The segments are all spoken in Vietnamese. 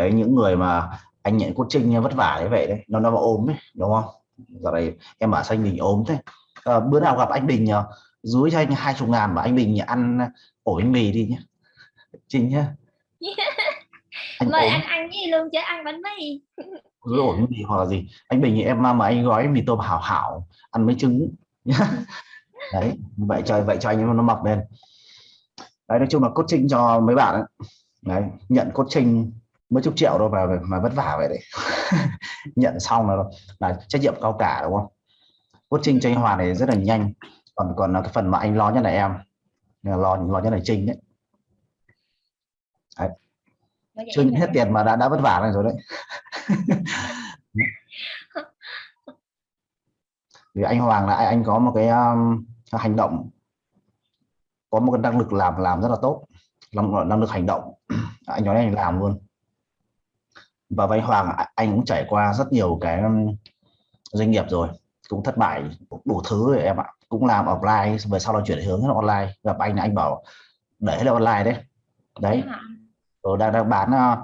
đấy những người mà anh nhận coaching vất vả như vậy đấy nó nó ốm ấy đúng không? Giờ này em bảo anh Bình ốm thế? À, bữa nào gặp anh Bình uh, dưới cho anh hai chục ngàn và anh Bình ăn ổ bánh mì đi nhé Trinh nhé anh mời ăn ăn gì luôn chứ ăn bánh mì. Dưới ổ bánh mì hoặc là gì? Anh Bình thì em mà anh gói mì tôm hảo hảo ăn mấy trứng nhá. Đấy vậy cho vậy cho anh nó mập lên. Đấy nói chung là coaching cho mấy bạn ấy. đấy nhận coaching mấy chục triệu đâu mà mà vất vả vậy đấy. Nhận xong là là trách nhiệm cao cả đúng không? Coaching cho anh Hòa này rất là nhanh. Còn còn là cái phần mà anh lo nhất là em. Lo lo nhất là Trinh đấy, đấy. chưa hết tiền mà đã đã vất vả này rồi đấy. Vì anh Hoàng là anh có một cái um, hành động. Có một cái năng lực làm làm rất là tốt. Năng, năng lực hành động. Anh nói anh làm luôn và với Hoàng anh cũng trải qua rất nhiều cái um, doanh nghiệp rồi cũng thất bại đủ thứ rồi em ạ cũng làm offline về sau đó chuyển hướng online gặp anh anh bảo để là online đấy đấy rồi đang đang bán uh,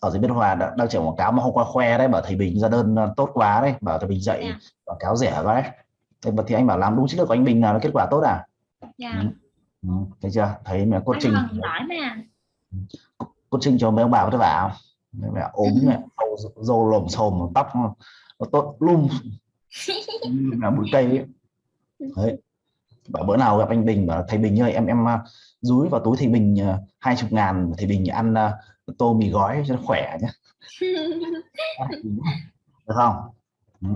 ở dưới biên hòa đang, chạy quảng cáo mà hôm qua khoe đấy bảo thầy Bình ra đơn uh, tốt quá đấy bảo thầy Bình dạy yeah. Dạ. quảng cáo rẻ quá đấy thì, thì anh bảo làm đúng chiến lược của anh Bình là kết quả tốt à yeah. Dạ. ừ. Ừ. thấy chưa thấy mẹ coaching giỏi mà coaching cho mấy ông bà vất vả không mẹ ốm mẹ dâu lồm xồm tóc nó tốt lum. Là bụi cây ấy. đấy. Bảo bữa nào gặp anh Bình bảo thầy Bình ơi em em dúi vào túi thầy Bình à, hai chục ngàn thầy Bình ăn uh, tô mì gói cho nó khỏe nhé được không? Ừ.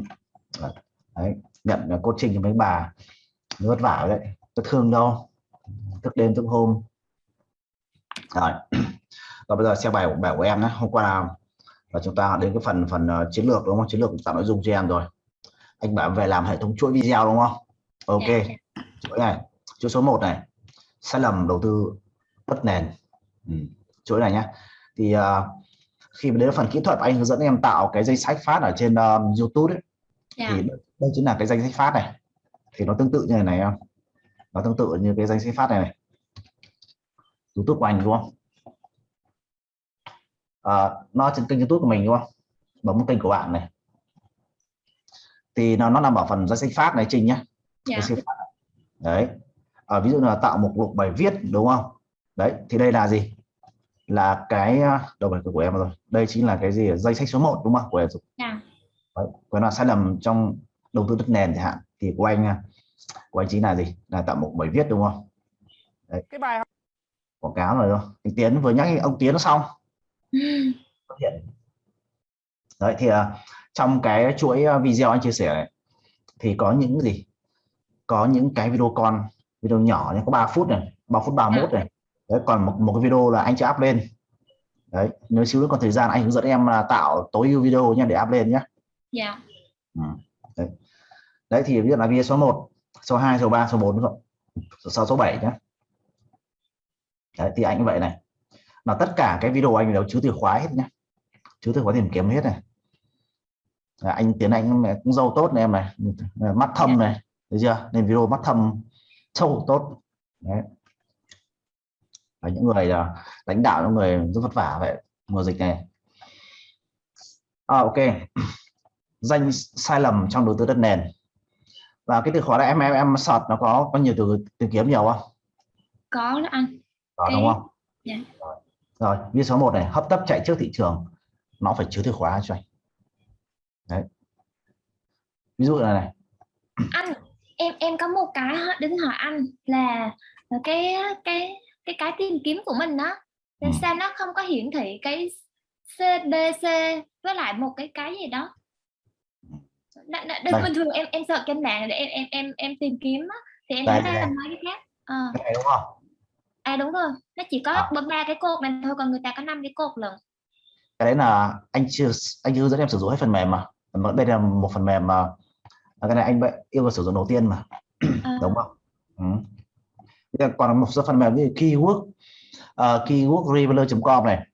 đấy nhận coaching cho mấy bà vất vả đấy. Có thương đâu. Thức đêm thức hôm. Rồi và bây giờ xem bài bài của em nhé hôm qua là, là chúng ta đến cái phần phần uh, chiến lược đúng không chiến lược tạo nội dung cho em rồi anh bảo về làm hệ thống chuỗi video đúng không ok yeah. Dạ. chuỗi này chuỗi số 1 này sai lầm đầu tư đất nền ừ. chuỗi này nhá thì uh, khi mà đến phần kỹ thuật anh hướng dẫn em tạo cái danh sách phát ở trên uh, YouTube ấy, yeah. thì dạ. đây chính là cái danh sách phát này thì nó tương tự như này này không nó tương tự như cái danh sách phát này này YouTube của anh đúng không à, nó trên kênh YouTube của mình đúng không? Bấm kênh của bạn này. Thì nó nó nằm ở phần danh sách phát này trình nhá. Yeah. Dạ. đấy. À, ví dụ là tạo một mục bài viết đúng không? Đấy thì đây là gì? Là cái à, đầu bài của em rồi. Đây chính là cái gì? Danh sách số 1 đúng không? Của em yeah. đấy. còn là sai lầm trong đầu tư đất nền chẳng hạn. Thì của anh à, của anh chính là gì? Là tạo một bài viết đúng không? Đấy. cái bài quảng cáo rồi đâu anh Tiến vừa nhắc ông Tiến nó xong đấy thì uh, trong cái chuỗi video anh chia sẻ này thì có những gì? Có những cái video con video nhỏ nhé có 3 phút này 3 phút 31 này. Đấy còn một, một cái video là anh chưa up lên. Đấy nếu xíu nữa còn thời gian anh hướng dẫn em là tạo tối ưu video nha để up lên nhé yeah. ừ. đấy. đấy thì ví dụ là video số 1 số 2 số 3 số 4 số 6 số 7 nhé đấy thì anh vậy này là tất cả cái video anh đều chứa từ khóa hết nhé chứa từ khóa tìm kiếm hết này. À, anh tiến anh cũng dâu tốt này em này. Mắt thâm này thấy chưa? Nên video mắt thâm sâu tốt. Đấy. Và những người là lãnh đạo những người rất vất vả vậy mùa dịch này. À, ok. Danh sai lầm trong đầu tư đất nền. Và cái từ khóa là em em em search nó có có nhiều từ tìm kiếm nhiều không? Có đó anh. Có đúng không? Yeah. Dạ. rồi, rồi như số 1 này hấp tấp chạy trước thị trường nó phải chứa từ khóa cho anh. Đấy. Ví dụ là này. Anh em em có một cái đến hỏi anh là cái cái cái cái tìm kiếm của mình đó ừ. sao nó không có hiển thị cái CBC với lại một cái cái gì đó? Đ, đ, bình thường em em sợ trên mạng để em em em em tìm kiếm á thì em thấy là mấy cái khác. À. Đúng không à đúng rồi. Nó chỉ có à. ba cái cột này thôi còn người ta có năm cái cột lần cái đấy là anh chưa anh chưa dẫn em sử dụng hết phần mềm mà. Đây là một phần mềm mà cái này anh yêu cầu sử dụng đầu tiên mà. À. đúng không? Ừ. còn một số phần mềm như keyword uh, keywordrevealer.com này.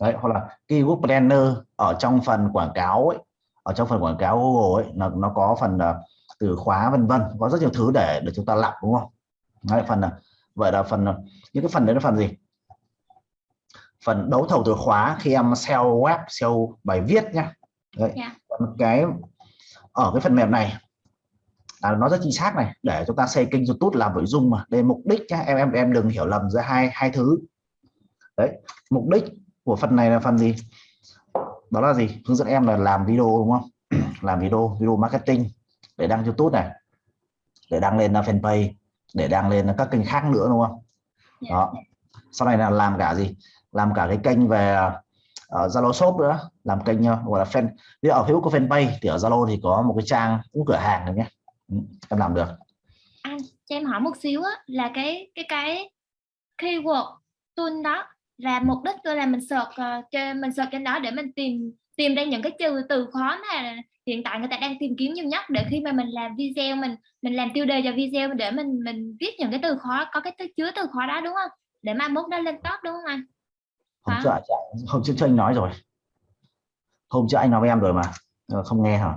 Đấy hoặc là keyword planner ở trong phần quảng cáo ấy ở trong phần quảng cáo Google ấy nó nó có phần uh, từ khóa vân vân có rất nhiều thứ để để chúng ta lọc đúng không? Đấy, phần uh, vậy là phần những cái phần đấy là phần gì? Phần đấu thầu từ khóa khi em SEO web SEO bài viết nhá. Đấy. Dạ. Cái ở cái phần mềm này à, nó rất chính xác này để chúng ta xây kênh YouTube làm nội dung mà. Đây mục đích nhá em em em đừng hiểu lầm giữa hai hai thứ. Đấy mục đích của phần này là phần gì? Đó là gì? Hướng dẫn em là làm video đúng không? Làm video video marketing để đăng YouTube này để đăng lên fanpage để đăng lên các kênh khác nữa đúng không? Dạ. đó. Sau này là làm cả gì? Làm cả cái kênh về ở Zalo shop nữa. Làm kênh uh, gọi là fan dụ ở Facebook có fanpage thì ở Zalo thì có một cái trang cũng cửa hàng được nhé. Ừ, em làm được. Anh cho em hỏi một xíu á là cái cái cái keyword tool đó là mục đích tôi là mình search uh, trên mình search trên đó để mình tìm tìm ra những cái từ từ khó mà hiện tại người ta đang tìm kiếm nhiều nhất để khi mà mình làm video mình mình làm tiêu đề cho video để mình mình viết những cái từ khó có cái từ chứa từ khó đó đúng không? Để mai mốt nó lên top đúng không anh? Hôm trước hôm trước anh nói rồi. Hôm trước anh nói với em rồi mà không nghe hả?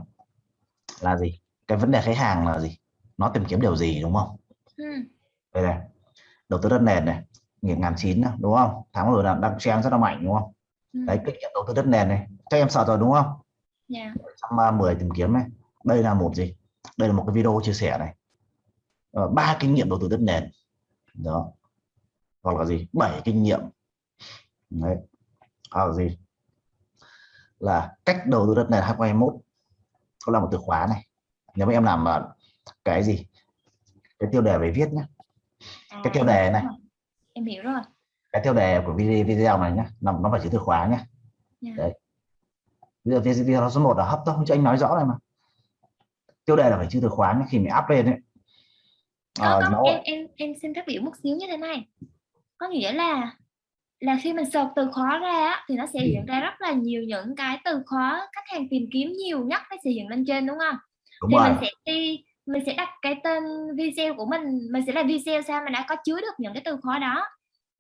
Là gì? Cái vấn đề khách hàng là gì? Nó tìm kiếm điều gì đúng không? Ừ. đây này đầu tư đất nền này nghìn ngàn chín đúng không? Tháng rồi là đang trang rất là mạnh đúng không? Ừ. đấy kinh nghiệm đầu tư đất nền này cho em sợ rồi đúng không Dạ. 110 tìm kiếm này đây là một gì? Đây là một cái video chia sẻ này. Ờ, ba kinh nghiệm đầu tư đất nền. Đó. Hoặc là gì? Bảy kinh nghiệm. Đấy. Hoặc là gì? Là cách đầu tư đất nền 2021 có là một từ khóa này. Nếu mà em làm ờ, cái gì? Cái tiêu đề về viết nhé cái tiêu À, đề này. em hiểu rồi. Cái tiêu đề của video video này nhé nó nó phải chữ từ khóa nhé Dạ. Đấy. Bây giờ video số 1 là hấp tốc cho anh nói rõ này mà. Tiêu đề là phải chữ từ khóa khi mình up lên đấy có, Ờ, nó em em em xin phát biểu một xíu như thế này. Có nghĩa là là khi mình search từ khóa ra á, thì nó sẽ hiện ra rất là nhiều những cái từ khóa khách hàng tìm kiếm nhiều nhất nó sẽ hiện lên trên đúng không? Đúng thì rồi. mình sẽ đi mình sẽ đặt cái tên video của mình mình sẽ là video sao mà đã có chứa được những cái từ khóa đó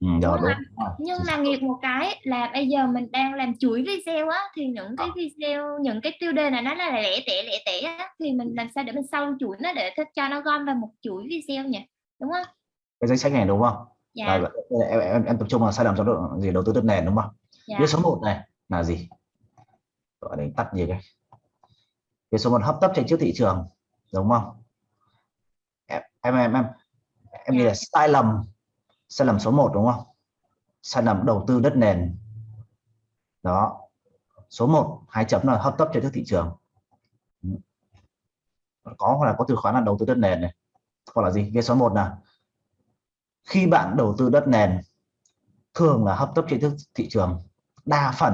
ừ, rồi, đúng rồi. nhưng mà nghiệt một cái là bây giờ mình đang làm chuỗi video á thì những cái video những cái tiêu đề này nó là lẻ tẻ lẻ tẻ á, thì mình làm sao để mình sau chuỗi nó để thích cho nó gom vào một chuỗi video nhỉ đúng không cái danh sách này đúng không dạ Rồi, em, em, em tập trung vào sai lầm trong độ, gì đầu tư đất nền đúng không dạ số 1 này là gì? Gọi là tắt gì cái? Viết số 1 hấp tấp chạy trước thị trường, đúng không? Em em em em, em nghĩ Dạ. là sai lầm sai lầm số 1 đúng không? Sai lầm đầu tư đất nền. Đó. Số 1 hai chấm là hấp tấp chạy trước thị trường. Có hoặc là có từ khóa là đầu tư đất nền này. Hoặc là gì? Viết số 1 là khi bạn đầu tư đất nền thường là hấp tấp chạy trước thị trường đa phần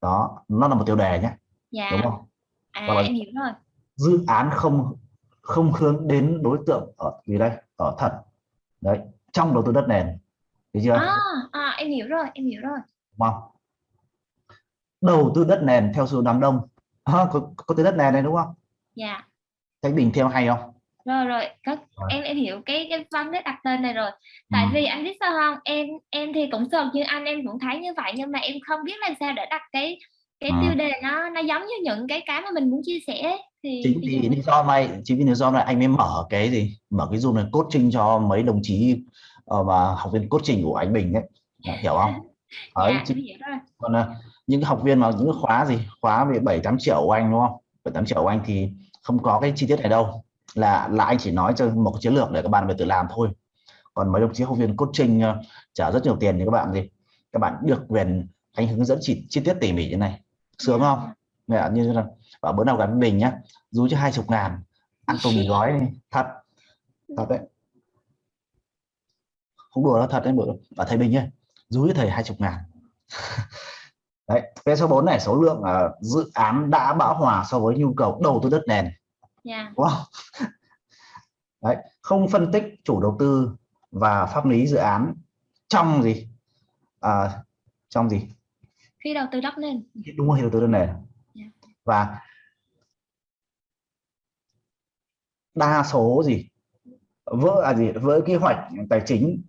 đó nó là một tiêu đề nhé dạ đúng không à Hoặc là- em hiểu rồi dự án không không hướng đến đối tượng ở gì đây ở thật đấy trong đầu tư đất nền. Thấy chưa? À, à em hiểu rồi em hiểu rồi. Đúng không? Đầu tư đất nền theo xu đám đông. À, có, có từ đất nền này đúng không? Dạ. Thấy bình theo hay không? Rồi rồi. Có Rồi. em em hiểu cái cái văn đấy đặt tên này rồi. Tại Ừ. vì anh biết sao không? Em em thì cũng search như anh em cũng thấy như vậy nhưng mà em không biết làm sao để đặt cái cái Ừ. tiêu đề nó nó giống như những cái cái mà mình muốn chia sẻ thì chính vì lý do này chính vì lý do này anh mới mở cái gì mở cái zoom này coaching cho mấy đồng chí ờ, mà học viên coaching của anh Bình đấy Đã hiểu không? Đấy, dạ chính- hiểu rồi. Còn à, những học viên mà những khóa gì khóa về 7 8 triệu của anh đúng không? 7 8 triệu của anh thì không có cái chi tiết này đâu. Là là anh chỉ nói cho một cái chiến lược để các bạn về tự làm thôi. Còn mấy đồng chí học viên coaching ờ, trả rất nhiều tiền thì các bạn gì? Các bạn được quyền anh hướng dẫn chi, chi tiết tỉ mỉ như này sướng không? Mẹ như là bảo bữa nào với mình nhá. Rú cho hai chục ngàn. Ăn tôm mì gói đi. Thật. Thật đấy. Không đùa đâu thật đấy bữa. Ở thầy bình nhá. Rú cho thầy hai chục ngàn. Đấy cái số 4 này số lượng ờ, dự án đã bão hòa so với nhu cầu đầu tư đất nền. Dạ. Đúng không đấy không phân tích chủ đầu tư và pháp lý dự án trong gì? À, trong gì khi đầu tư đất nền đúng rồi đầu tư đất nền Dạ. và đa số gì vỡ à gì vỡ kế hoạch tài chính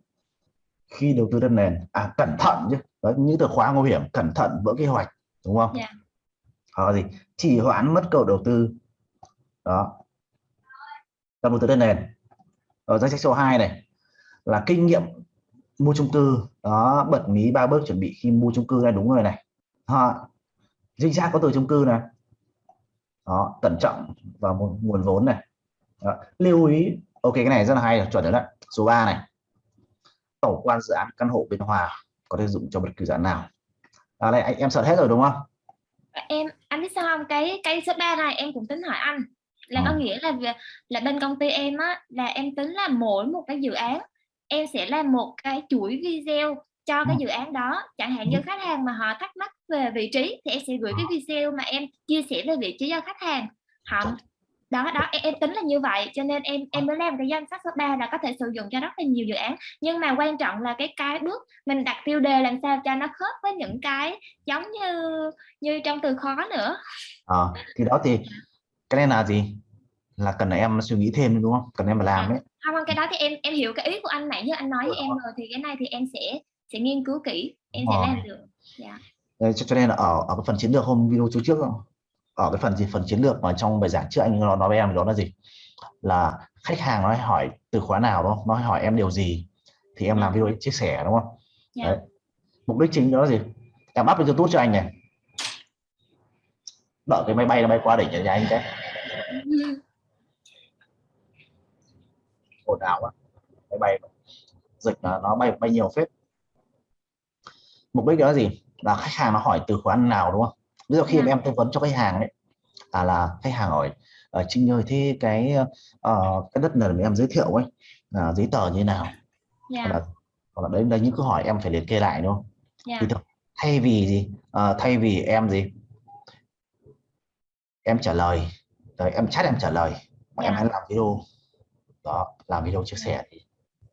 khi đầu tư đất nền. À cẩn thận chứ. Đấy, những từ khóa nguy hiểm cẩn thận vỡ kế hoạch đúng không? Dạ. hoặc là gì? Trì hoãn mất cầu đầu tư. Đó. Trong đầu tư đất nền. Ở danh sách số 2 này là kinh nghiệm mua chung cư. Đó bật mí ba bước chuẩn bị khi mua chung cư này đúng rồi này đó. chính xác có từ chung cư này đó cẩn trọng và một nguồn vốn này đó. lưu ý ok cái này rất là hay chuẩn đấy số 3 này tổng quan dự án căn hộ bên hòa có thể dụng cho bất cứ dự án nào à, đây anh em sợ hết rồi đúng không em anh biết sao không cái cái số 3 này em cũng tính hỏi anh là có Ờ. nghĩa là việc- là bên công ty em á là em tính là mỗi một cái dự án em sẽ làm một cái chuỗi video cho cái Ừ. dự án đó chẳng hạn như Ừ. khách hàng mà họ thắc mắc về vị trí thì em sẽ gửi cái video mà em chia sẻ về vị trí cho khách hàng. Họ đó đó em, em tính là như vậy cho nên em em mới làm cái danh sách số 3 là có thể sử dụng cho rất là nhiều dự án. Nhưng mà quan trọng là cái cái bước mình đặt tiêu đề làm sao cho nó khớp với những cái giống như như trong từ khó nữa. Ờ, thì đó thì cái này là gì? Là cần là em suy nghĩ thêm đúng không? Cần em mà làm ấy. Không cái đó thì em em hiểu cái ý của anh nãy như anh nói với em rồi thì cái này thì em sẽ sẽ nghiên cứu kỹ em sẽ Ờ. làm được Đấy, cho, cho nên là ở ở cái phần chiến lược hôm video trước ở cái phần gì? Phần chiến lược mà trong bài giảng trước anh nó nói với em đó là gì? Là khách hàng nó hay hỏi từ khóa nào đó nó hay hỏi em điều gì? Thì em làm video chia sẻ đúng không? Dạ. Đấy. mục đích chính đó là gì? Em up lên youtube cho anh này. Đợi cái máy bay nó bay qua đỉnh nhà anh cái. Ồn ào quá. Máy bay. Dịch là nó bay bay nhiều phết. Mục đích đó là gì là khách hàng nó hỏi từ khóa nào đúng không? Ví dụ khi Dạ. mà em tư vấn cho khách hàng ấy à là khách hàng hỏi ở Trinh ơi thế cái ờ, cái đất này mà em giới thiệu ấy là giấy tờ như thế nào? Dạ. Hoặc là hoặc là đấy là những câu hỏi em phải liệt kê lại đúng không? Dạ. Thì thực- thay vì gì? Ờ, thay vì em gì? Em trả lời. Rồi em chat em trả lời. Mà em Dạ. hãy làm video. Đó làm video chia sẻ thì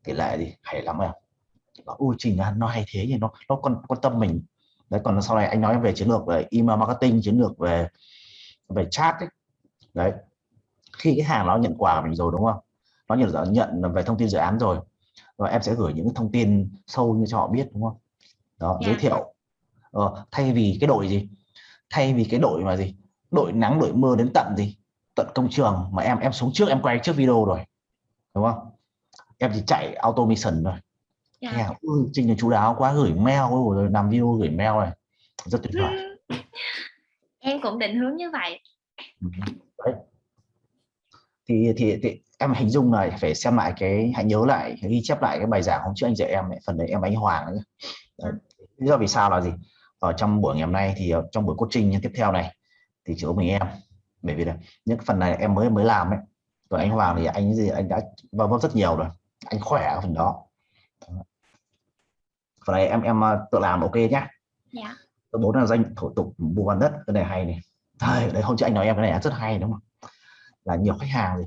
tỷ lệ gì hay lắm em. Ui trình nó, hay thế thì nó nó quan quan tâm mình đấy còn sau này anh nói về chiến lược về email marketing chiến lược về về chat ấy. đấy. Khi cái hàng nó nhận quà của mình rồi đúng không? Nó nhận nhận về thông tin dự án rồi rồi em sẽ gửi những thông tin sâu như cho họ biết đúng không? Đó Dạ. giới thiệu. Ờ, thay vì cái đội gì? Thay vì cái đội mà gì? Đội nắng đội mưa đến tận gì? Tận công trường mà em em xuống trước em quay trước video rồi đúng không? Em chỉ chạy automation thôi dạ. Khách hàng, "Ui, trình là chú đáo quá gửi mail rồi làm video gửi mail này rất tuyệt vời em cũng định hướng như vậy Ừ. đấy thì, thì thì em hình dung này phải xem lại cái hãy nhớ lại ghi chép lại cái bài giảng hôm trước anh dạy em phần đấy em anh Hoàng. Đấy. lý do vì sao là gì ở trong buổi ngày hôm nay thì ờ, trong buổi coaching tiếp theo này thì chỉ có mình em bởi vì là những phần này em mới mới làm ấy còn anh Hoàng thì anh gì anh đã vào vấp rất nhiều rồi anh khỏe ở phần đó phần này em em ờ, tự làm ok nhá. Dạ. Số bốn là danh thủ tục mua bán đất cái này hay này. Đấy, đấy hôm trước anh nói em cái này rất hay đúng không? Là nhiều khách hàng thì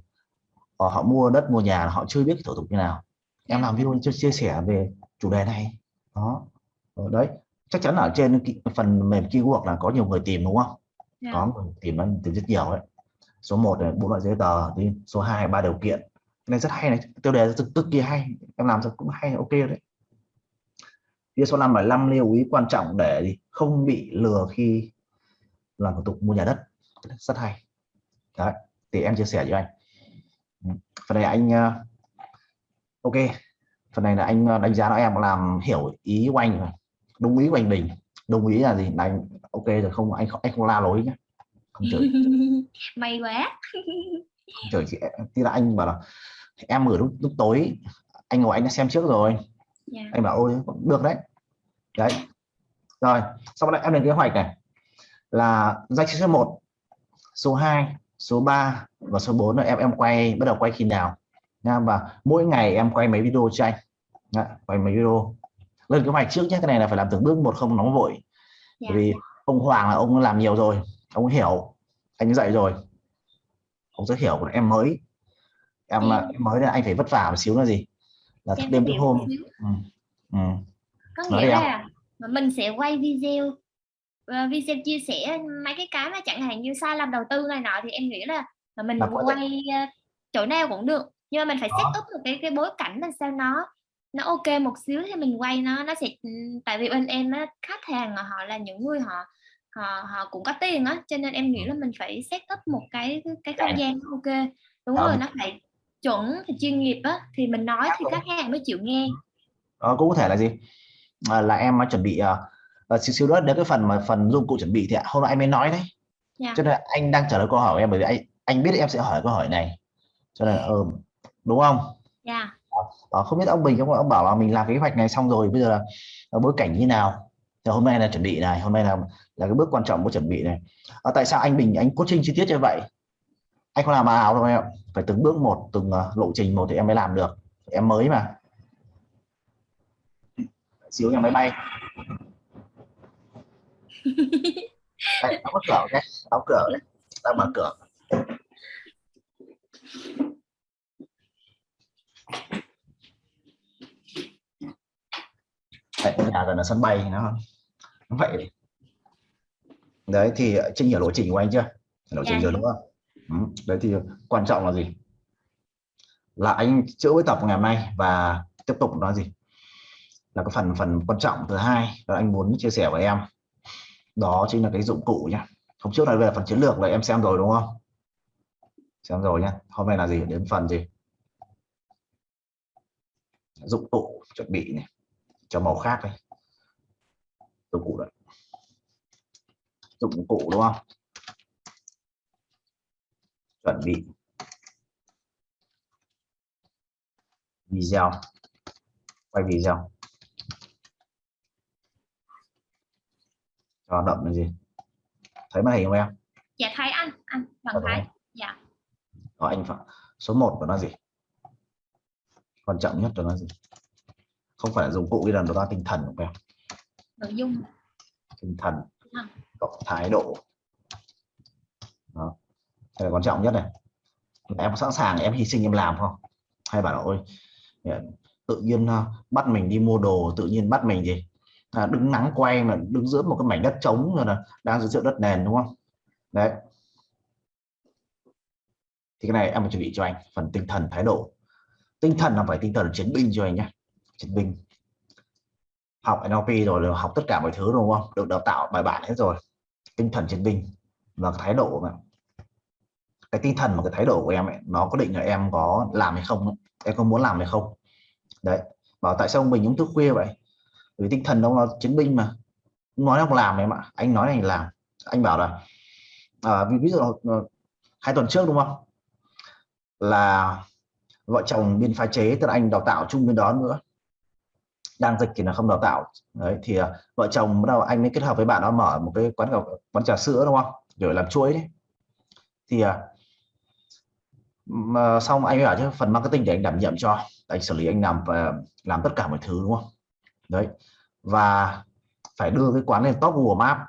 họ, họ mua đất mua nhà họ chưa biết cái thủ tục như nào. Em Dạ. làm video chia, chia sẻ về chủ đề này. Đó. Ờ, đấy chắc chắn là ở trên phần mềm keyword là có nhiều người tìm đúng không? Dạ. Có người tìm tìm rất nhiều đấy. Số 1 là bốn loại giấy tờ đi số 2 ba điều kiện này rất hay này tiêu đề rất cực kỳ hay em làm được cũng hay ok đấy. Phía số 5 là 5 lưu ý quan trọng để gì? không bị lừa khi làm thủ tục mua nhà đất. Rất hay. Đấy thì em chia sẻ với anh. Phần này anh ờ, ok. Phần này là anh ờ, đánh giá là em làm hiểu ý của anh rồi. Đúng ý của anh Bình đúng ý là gì? Là anh ok rồi không anh không anh không la lối nhé không chửi. May quá. Không chửi chị thì là anh bảo là em gửi lúc, lúc tối anh ngồi anh đã xem trước rồi. Dạ. Anh bảo ôi được đấy. Đấy. Rồi sau đó em lên kế hoạch này. Là danh sách số 1 số 2 số 3 và số 4 là em em quay bắt đầu quay khi nào? Nha và mỗi ngày em quay mấy video cho anh. Đấy, quay mấy video. Lên kế hoạch trước nhé cái này là phải làm từng bước một không nóng vội. Dạ. Bởi vì ông Hoàng là ông làm nhiều rồi ông hiểu anh dạy rồi. Ông rất hiểu còn em mới em, Ừ. em mới là anh phải vất vả một xíu là gì là thức đêm thức hôm ừ. Ừ. có nghĩa là mà mình sẽ quay video ờ, video chia sẻ mấy cái cái mà chẳng hạn như sai lầm đầu tư này nọ thì em nghĩ là mà mình Là có thể- quay ờ, chỗ nào cũng được nhưng mà mình phải Đó. set up một cái cái bối cảnh làm sao nó nó ok một xíu thì mình quay nó nó sẽ ừ, tại vì bên em á khách hàng họ là những người họ họ họ cũng có tiền á cho nên em nghĩ là mình phải set up một cái cái không gian ok đúng Đó. rồi nó phải chuẩn thì chuyên nghiệp á thì mình nói thì Đúng. khách hàng mới chịu nghe. Đó, cũng có thể là gì? À, là em chuẩn bị uh, xíu xíu nữa đến cái phần mà phần dụng cụ chuẩn bị thì hôm nay anh mới nói đấy. Dạ. cho nên anh đang trả lời câu hỏi của em bởi vì anh anh biết em sẽ hỏi câu hỏi này. Cho nên ừ, đúng không? Dạ. Đó, không biết ông Bình ông, ông bảo là mình làm kế hoạch này xong rồi bây giờ là, là bối cảnh như nào? Thì hôm nay là chuẩn bị này hôm nay là là cái bước quan trọng của chuẩn bị này. À, tại sao anh Bình anh coaching chi tiết như vậy? Anh không làm ảo đâu em phải từng bước một từng uh, lộ trình một thì em mới làm được. Em mới mà. Xíu nhà máy bay. Đây, đóng cửa cái đóng cửa đấy đang mở cửa. Đấy, nhà gần là sân bay nó nó vậy. Đấy thì trinh hiểu lộ trình của anh chưa? Lộ trình Dạ. rồi đúng không. Ừ, đấy thì quan trọng là gì? Là anh chữa với tập ngày hôm nay và tiếp tục nói gì? Là cái phần phần quan trọng thứ hai là anh muốn chia sẻ với em. Đó chính là cái dụng cụ nhá. Hôm trước nói về phần chiến lược là em xem rồi đúng không? Xem rồi nhá. Hôm nay là gì? Đến phần gì? Dụng cụ chuẩn bị này, cho màu khác đấy dụng cụ đấy. Dụng cụ đúng không? Chuẩn bị video. Quay video. Cho đậm là gì? Thấy màn hình không em? Dạ thấy anh. Anh Ờ, thấy dạ. Đó, anh phải số 1 của nó gì? Quan trọng nhất của nó gì? Không phải là dụng cụ đi lần đó là tinh thần của em? Nội dung. Tinh thần cộng thái độ đây là quan trọng nhất này. Em sẵn sàng em hy sinh em làm không? Hay bảo là ôi tự nhiên à, bắt mình đi mua đồ tự nhiên bắt mình gì? À, đứng nắng quay mà đứng giữa một cái mảnh đất trống rồi là đang giữa đất nền đúng không? Đấy. Thì cái này em phải chuẩn bị cho anh phần tinh thần thái độ. Tinh thần là phải tinh thần chiến binh cho anh nhé chiến binh. Học NLP rồi là học tất cả mọi thứ đúng không? Được đào tạo bài bản hết rồi. Tinh thần chiến binh và thái độ mà cái tinh thần và cái thái độ của em ấy nó có định là em có làm hay không ấy. em có muốn làm hay không? Đấy bảo tại sao mình uống thức khuya vậy? Vì tinh thần đâu nó chiến binh mà. Nói không làm em ạ anh nói anh làm. Anh bảo là à, ví, ví dụ ờ, ờ, hai tuần trước đúng không? Là vợ chồng biên pha chế tức là anh đào tạo chung bên đó nữa. Đang dịch thì là không đào tạo. Đấy thì à, vợ chồng bắt đầu anh mới kết hợp với bạn đó mở một cái quán cà quán trà sữa đúng không? Rồi làm chuối đấy. Thì à, mà xong anh bảo chứ phần marketing để anh đảm nhiệm cho anh xử lý anh làm và làm tất cả mọi thứ đúng không? Đấy. Và phải đưa cái quán lên top Google Maps.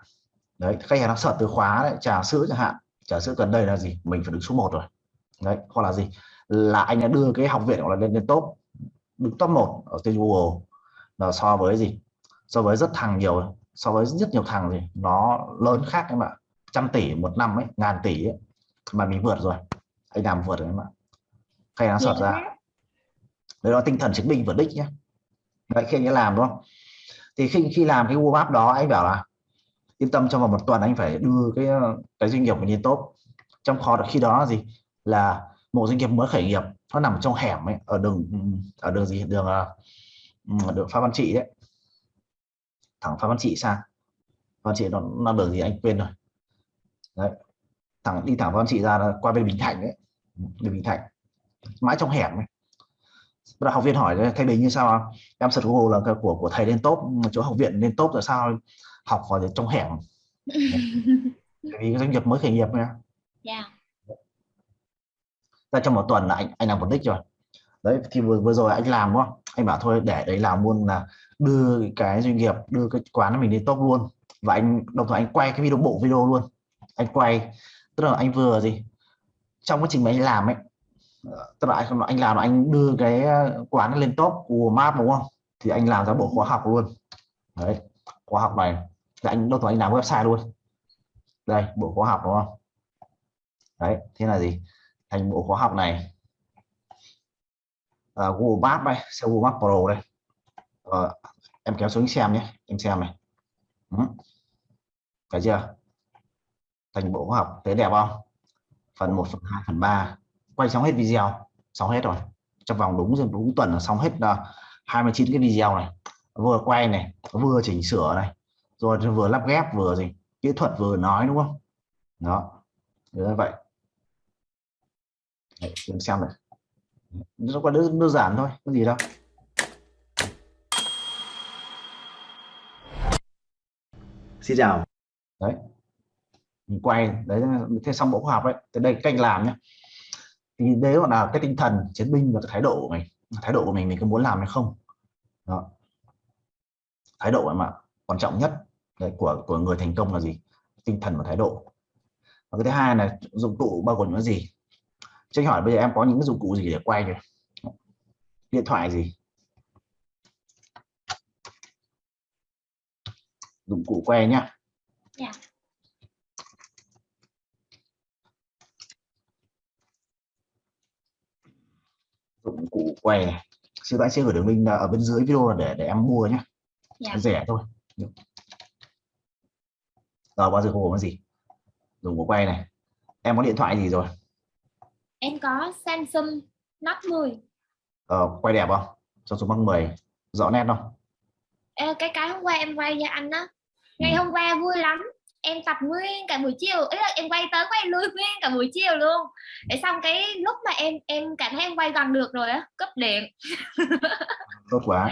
Đấy khách hàng nó sợ từ khóa đấy trà sữa chẳng hạn. Trà sữa gần đây là gì? Mình phải đứng số 1 rồi. Đấy hoặc là gì? Là anh đã đưa cái học viện của là lên lên top đứng top 1 ở trên Google. Là so với gì? So với rất thằng nhiều so với rất nhiều thằng gì nó lớn khác em ạ. Trăm tỷ một năm ấy ngàn tỷ ấy, mà mình vượt rồi anh làm vượt rồi em ạ. Khách hàng sọt ra. đấy là tinh thần chứng minh vượt đích nhé đấy khi anh ấy làm đúng không? Thì khi khi làm cái Google Maps đó anh bảo là yên tâm trong vòng một tuần anh phải đưa cái cái doanh nghiệp của nhìn top. Trong kho khi đó là gì? Là một doanh nghiệp mới khởi nghiệp nó nằm trong hẻm ấy, ở đường ở đường gì? Đường ở đường Phan Văn Trị đấy. Thẳng Phan Văn Trị sang. Phan Văn Trị nó, nó đường gì anh quên rồi. Đấy. Thẳng đi thẳng Phan Văn Trị ra là qua bên Bình Thạnh đấy bên Bình Thạnh mãi trong hẻm ấy. Bắt học viên hỏi thay bình như sao em search Google là của của thầy lên top chỗ học viện lên top là sao học vào trong hẻm. Vì doanh nghiệp mới khởi nghiệp nha dạ. Ra trong một tuần là anh anh làm một đích rồi. Đấy thì vừa, vừa rồi anh làm đúng không anh bảo thôi để đấy làm luôn là đưa cái doanh nghiệp đưa cái quán mình lên top luôn. Và anh đồng thời anh quay cái video bộ video luôn. Anh quay. Tức là anh vừa gì trong quá trình mà anh làm ấy tức là anh, anh làm là anh đưa cái ờ, quán lên top của map đúng không? Thì anh làm ra bộ khóa học luôn. Đấy khóa học này. Là anh đâu anh làm website luôn. Đây bộ khóa học đúng không? Đấy thế là gì? Thành bộ khóa học này. À, Google Maps đây xe Google Maps Pro đây. À, em kéo xuống xem nhé em xem này. Ừ. chưa? Thành bộ khóa học thấy đẹp không? Phần 1 phần 2 phần 3 quay xong hết video xong hết rồi. Trong vòng đúng đúng tuần là xong hết uh, 29 cái video này. Vừa quay này vừa chỉnh sửa này. Rồi vừa lắp ghép vừa gì kỹ thuật vừa nói đúng không? Đó. Như vậy. Đấy, em xem này. Nó có đơn, đơn giản thôi có gì đâu. Xin chào. Đấy mình quay đấy thế xong bộ khoa học đấy tới đây cách làm nhé thì đấy gọi là cái tinh thần chiến binh và cái thái độ của mình thái độ của mình mình có muốn làm hay không? Đó. thái độ mà quan trọng nhất đấy, của của người thành công là gì? Tinh thần và thái độ. Và cái thứ hai là dụng cụ bao gồm những gì? Cho hỏi bây giờ em có những cái dụng cụ gì để quay rồi điện thoại gì? Dụng cụ quay nhá. Yeah. Dụng cụ quay này. Xin lỗi sẽ gửi đường link ở bên dưới video để để em mua nhé Dạ. rẻ thôi. Rồi bao giờ không có gì? Dùng của quay này. Em có điện thoại gì rồi? Em có Samsung Note 10 ờ, quay đẹp không? Cho số bằng 10 rõ nét không? Ê, cái cái hôm qua em quay cho anh á. Ngày Ừ. hôm qua vui lắm em tập nguyên cả buổi chiều ý là em quay tới quay lui nguyên cả buổi chiều luôn. Để xong cái lúc mà em em cảm thấy em quay gần được rồi á cúp điện. Tốt quá.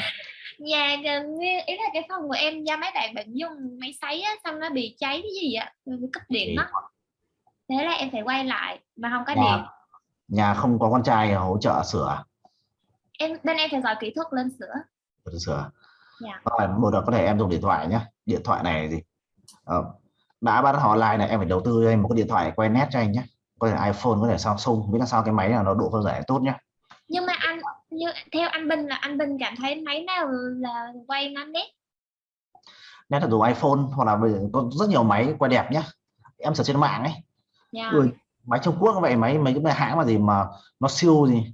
Nhà gần nguyên ý là cái phòng của em do mấy bạn bạn dùng máy sấy á xong nó bị cháy cái gì bị cúp điện mất thế là em phải quay lại mà không có nhà, điện. nhà không có con trai hỗ trợ sửa em bên em phải gọi kỹ thuật lên sửa. Sửa. Dạ. rồi một là có thể em dùng điện thoại nhé điện thoại này gì ờ, đã bắt họ online này em phải đầu tư cho anh một cái điện thoại quay nét cho anh nhé. Có thể iPhone có thể Samsung biết là sao cái máy là nó độ phân giải tốt nhé. Nhưng mà anh như theo anh Bình là anh Bình cảm thấy máy nào là quay nó nét? Nét là dùng iPhone hoặc là bây giờ có rất nhiều máy quay đẹp nhé. Em search trên mạng ấy. Dạ. Ui, máy Trung Quốc vậy máy mấy cái hãng mà gì mà nó siêu gì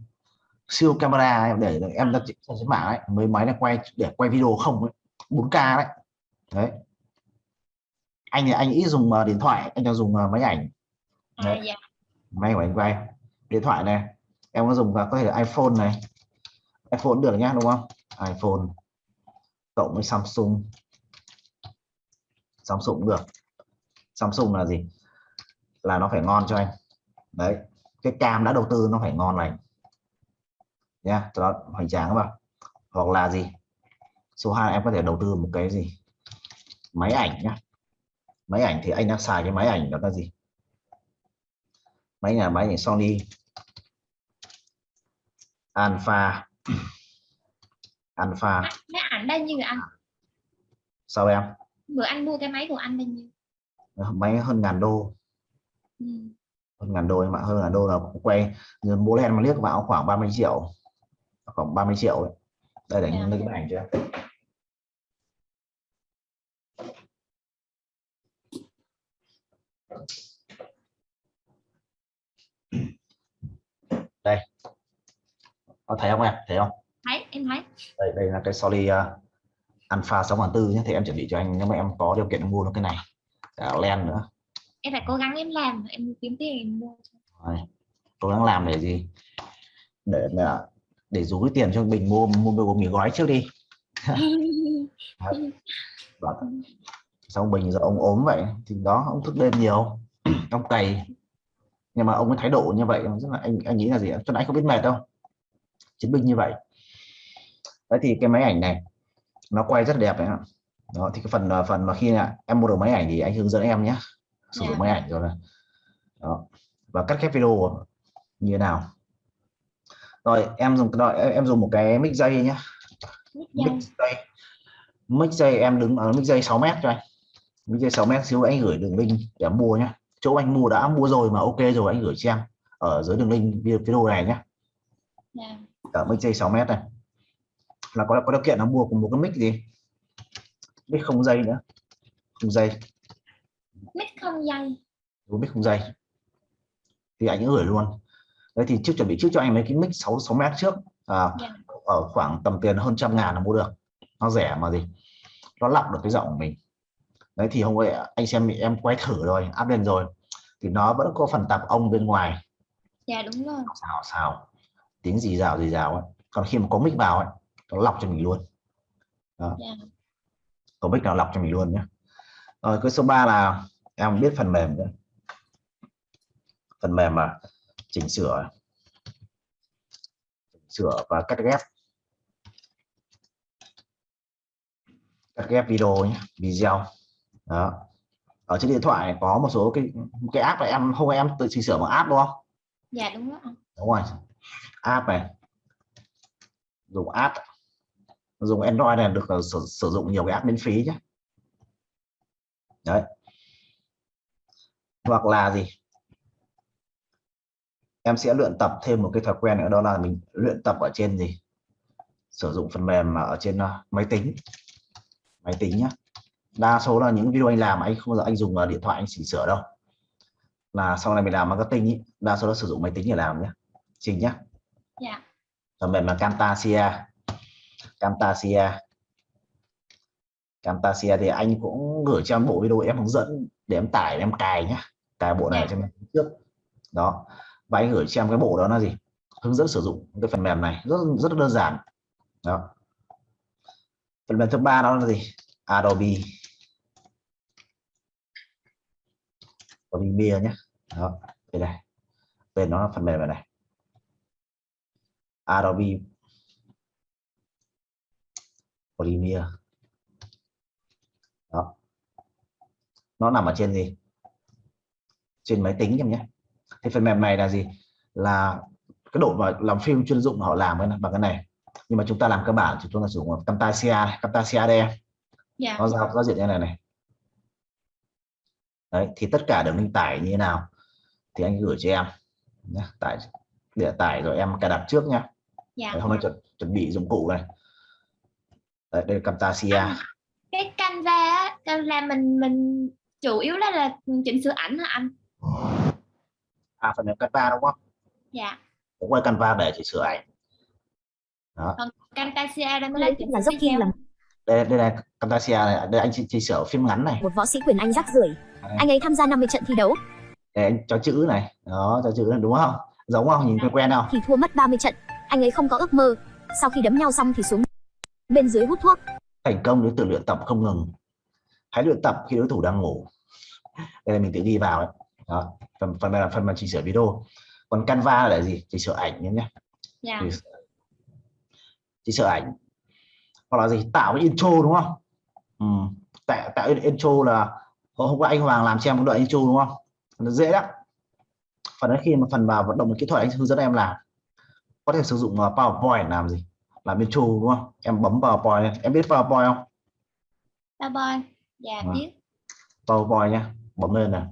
siêu camera ấy, để, để em ra trên mạng ấy. Mấy máy này quay để quay video không ấy. 4K đấy. Đấy anh thì anh ít dùng ờ, điện thoại. Anh đang dùng ờ, máy ảnh. À, dạ. Máy của anh quay điện thoại này. Em có dùng vào có thể là iPhone này. iPhone được nhá đúng không? iPhone cộng với Samsung. Samsung cũng được. Samsung là gì? Là nó phải ngon cho anh. Đấy. Cái cam đã đầu tư nó phải ngon này nha cho nó hoành tráng bạn hoặc là gì? Số 2 em có thể đầu tư một cái gì? Máy ảnh nhá máy ảnh thì anh đang xài cái máy ảnh đó là gì? Máy nhà máy ảnh Sony. Alpha. Alpha. Máy ảnh bao nhiêu anh? Sao em? Bữa anh mua cái máy của anh bao nhiêu? Máy hơn ngàn đô. Ừ. hơn ngàn đô ạ hơn ngàn đô là quay mua len mà liếc vào khoảng 30 triệu. Khoảng 30 triệu. Đấy đây để Dạ. lấy cái ảnh cho đây. Có thấy không em? Thấy không? Thấy em thấy. Đây đây là cái Sony uh, Alpha 64 nhé. Thì em chuẩn bị cho anh nếu mà em có điều kiện mua nó cái này cả len nữa. Em phải cố gắng em làm em kiếm tiền mua Đấy. cố gắng làm để gì? Để để rú cái tiền cho bình mua mua mua mì gói trước đi. Đó. Xong bình giờ ông ốm vậy thì đó ông thức đêm nhiều ông cày. Nhưng mà ông cái thái độ như vậy rất là anh anh nghĩ là gì cho anh không biết mệt đâu. Chiến binh như vậy. Đấy thì cái máy ảnh này nó quay rất đẹp đấy ạ. Đó thì cái phần phần mà khi là em mua được máy ảnh thì anh hướng dẫn em nhé. Sử dụng Dạ. máy ảnh rồi là đó và cắt ghép video như thế nào. Rồi em dùng rồi em em dùng một cái mic dây nhé. Mic dây. Mic dây. Em đứng ở mic dây 6 mét cho anh mic dây 6 mét xíu nữa anh gửi đường link để mua nhé chỗ anh mua đã mua rồi mà ok rồi anh gửi cho em ở dưới đường link video này nhé Dạ. ở mic dây 6 mét này. Là có có điều kiện là mua cùng một cái mic gì? Mic không dây nữa. Không dây. Mic không dây. Một mic không dây. Thì anh gửi luôn. Đấy thì trước chuẩn bị trước cho anh mấy cái mic 6 6 mét trước. À, Dạ. ở khoảng tầm tiền hơn trăm ngàn là mua được. Nó rẻ mà gì. Nó lọc được cái giọng của mình đấy thì hôm nay anh xem em quay thử rồi up lên rồi. Thì nó vẫn có phần tạp âm bên ngoài. Dạ đúng rồi. Xào xào. Tiếng gì rào gì rào ấy. Còn khi mà có mic vào ấy nó lọc cho mình luôn. Đó. Dạ. có mic nào lọc cho mình luôn nhé rồi cái số 3 là em biết phần mềm nữa phần mềm mà chỉnh sửa. Chỉnh sửa và cắt ghép. Cắt ghép video nhé video đó. Ở trên điện thoại có một số cái cái app này em không em tự chỉnh sửa bằng app đúng không? Dạ đúng rồi. Đúng rồi. App này. Dùng app. Dùng android này được sử, sử dụng nhiều cái app miễn phí nhé đấy. Hoặc là gì? Em sẽ luyện tập thêm một cái thói quen nữa đó là mình luyện tập ở trên gì? Sử dụng phần mềm mà ở trên uh, máy tính. Máy tính nhá đa số là những video anh làm anh không bao giờ anh dùng uh, điện thoại anh chỉnh sửa đâu. Là sau này mình làm marketing ý, đa số là sử dụng máy tính để làm nhé trình nhé dạ. Phần mềm là Camtasia. Camtasia. Camtasia thì anh cũng gửi cho em bộ video em hướng dẫn để em tải em cài nhé cài bộ này Dạ. cho em trước. Đó. Và anh gửi cho em cái bộ đó là gì? Hướng dẫn sử dụng cái phần mềm này. Rất rất đơn giản. Đó. Phần mềm thứ ba đó là gì? Adobe Premiere nhé. Đó đây này. Tên nó là phần mềm này này. Adobe Premiere. Đó. Nó nằm ở trên gì? Trên máy tính em nhé. Thì phần mềm này là gì? Là cái độ mà làm phim chuyên dụng họ làm bằng cái này. Nhưng mà chúng ta làm cơ bản thì chúng ta sử dụng Camtasia này, Camtasia đây em dạ. Nó giao giao diện như này này đấy thì tất cả đường link tải như thế nào? Thì anh gửi cho em nhé. tải để tải rồi em cài đặt trước nhá. Dạ. Đấy, hôm nay chuẩn, chuẩn bị dụng cụ này. Đấy, đây là Camtasia. Cái Canva á, Canva mình mình chủ yếu là là chỉnh sửa ảnh hả anh? À phần mềm Canva đúng không? Dạ. Cũng quay Canva để chỉ sửa ảnh. Đó. Camtasia đây mới là chỉnh là sửa dốc kim video. làm. Đây đây là Camtasia này. Đây anh chỉ, chỉ sửa phim ngắn này. Một võ sĩ quyền Anh rắc rưởi. Anh ấy tham gia 50 trận thi đấu. Đây anh cho chữ này. Đó cho chữ này đúng không? Giống không? Nhìn quen quen không? Thì thua mất 30 trận. Anh ấy không có ước mơ. Sau khi đấm nhau xong thì xuống bên dưới hút thuốc. thành công đến từ luyện tập không ngừng. Hãy luyện tập khi đối thủ đang ngủ. Đây là mình tự ghi vào đấy đó phần phần này là phần mà chỉnh sửa video. Còn Canva là gì? Chỉnh sửa ảnh nhé nhé dạ. Chỉnh sửa- chỉnh sửa ảnh. Hoặc là gì? Tạo cái intro đúng không? Ừ. tạo tạo intro là hôm qua anh Hoàng làm cho em một đoạn intro đúng không? Nó dễ lắm. Phần đấy khi mà phần vào vận động kỹ thuật anh hướng dẫn em làm có thể sử dụng uh, PowerPoint làm gì? Làm intro đúng không? Em bấm PowerPoint em biết PowerPoint không? Bye. Dạ Vâng. biết. PowerPoint nhé bấm lên này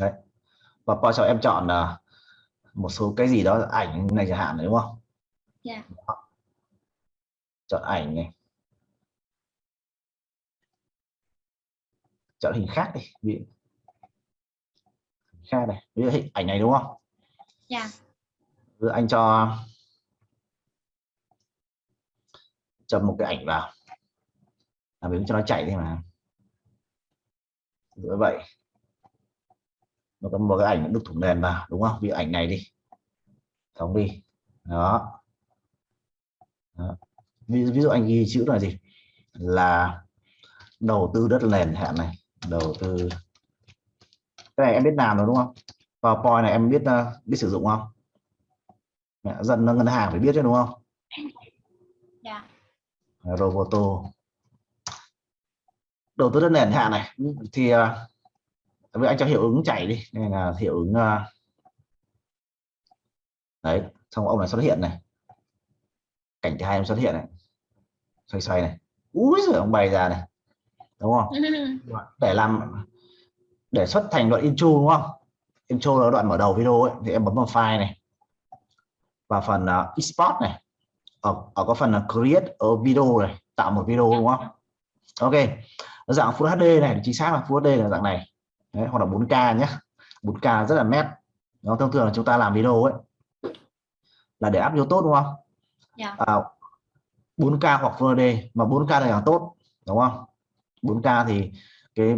đấy. Và sau em chọn là một số cái gì đó ảnh này chẳng hạn đúng không? Dạ. chọn ảnh này chọn hình khác đi ví khác này ví dụ hình ảnh này đúng không? Dạ. Dụ anh cho chấm một cái ảnh vào. Là mình cho nó chạy đi mà. Như vậy. Nó có một cái ảnh đục thủng nền vào đúng không? Dụ ảnh này đi. Thống đi. Đó, đó. Ví, ví dụ anh ghi chữ là gì? Là đầu tư đất nền hạn này đầu tư. Cái này em biết làm rồi đúng không? PowerPoint này em biết uh, biết sử dụng không? Dân ngân hàng phải biết chứ đúng không? Dạ. Roboto. Đầu tư đất nền hạn này thì uh, anh cho hiệu ứng chạy đi đây là hiệu ứng uh, đấy xong ông này xuất hiện này. Cảnh thứ hai em xuất hiện này. Xoay xoay này. Úi rồi ông bày ra này đúng không? Để làm để xuất thành đoạn intro đúng không? Intro là đoạn mở đầu video ấy, thì em bấm vào file này. Và phần uh, export này. Ở, ở có phần là create a video này tạo một video đúng không? Ok. Nó dạng Full HD này chính xác là Full HD là dạng này. Đấy, hoặc là 4K nhé 4K rất là nét nó thông thường là chúng ta làm video ấy. Là để áp vô tốt đúng không? Dạ. à, 4K hoặc Full HD mà 4K là càng tốt đúng không 4K thì cái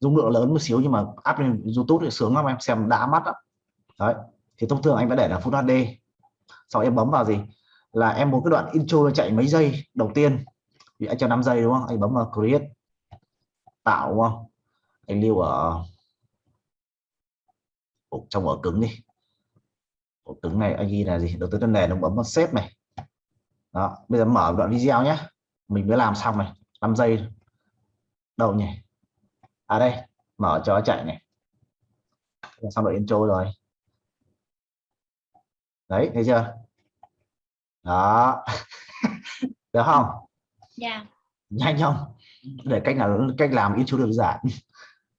dung lượng lớn một xíu nhưng mà áp lên YouTube thì sướng lắm em xem đã mắt đó. đấy thì thông thường anh phải để là Full HD sau em bấm vào gì? Là em muốn cái đoạn intro chạy mấy giây đầu tiên. Thì anh cho 5 giây đúng không? Anh bấm vào create. Tạo đúng không? Anh lưu ở Ủa, trong ở cứng đi. Ổ cứng này anh ghi là gì? Đầu tiên tân nền nó bấm vào xếp này. Đó bây giờ mở đoạn video nhé mình mới làm xong này. 5 giây đâu nhỉ? À đây. Mở cho chạy này. Xong đoạn intro rồi. Đấy thấy chưa? Đó. Được không? Dạ. Nhanh không? Để cách nào cách làm intro đơn giản.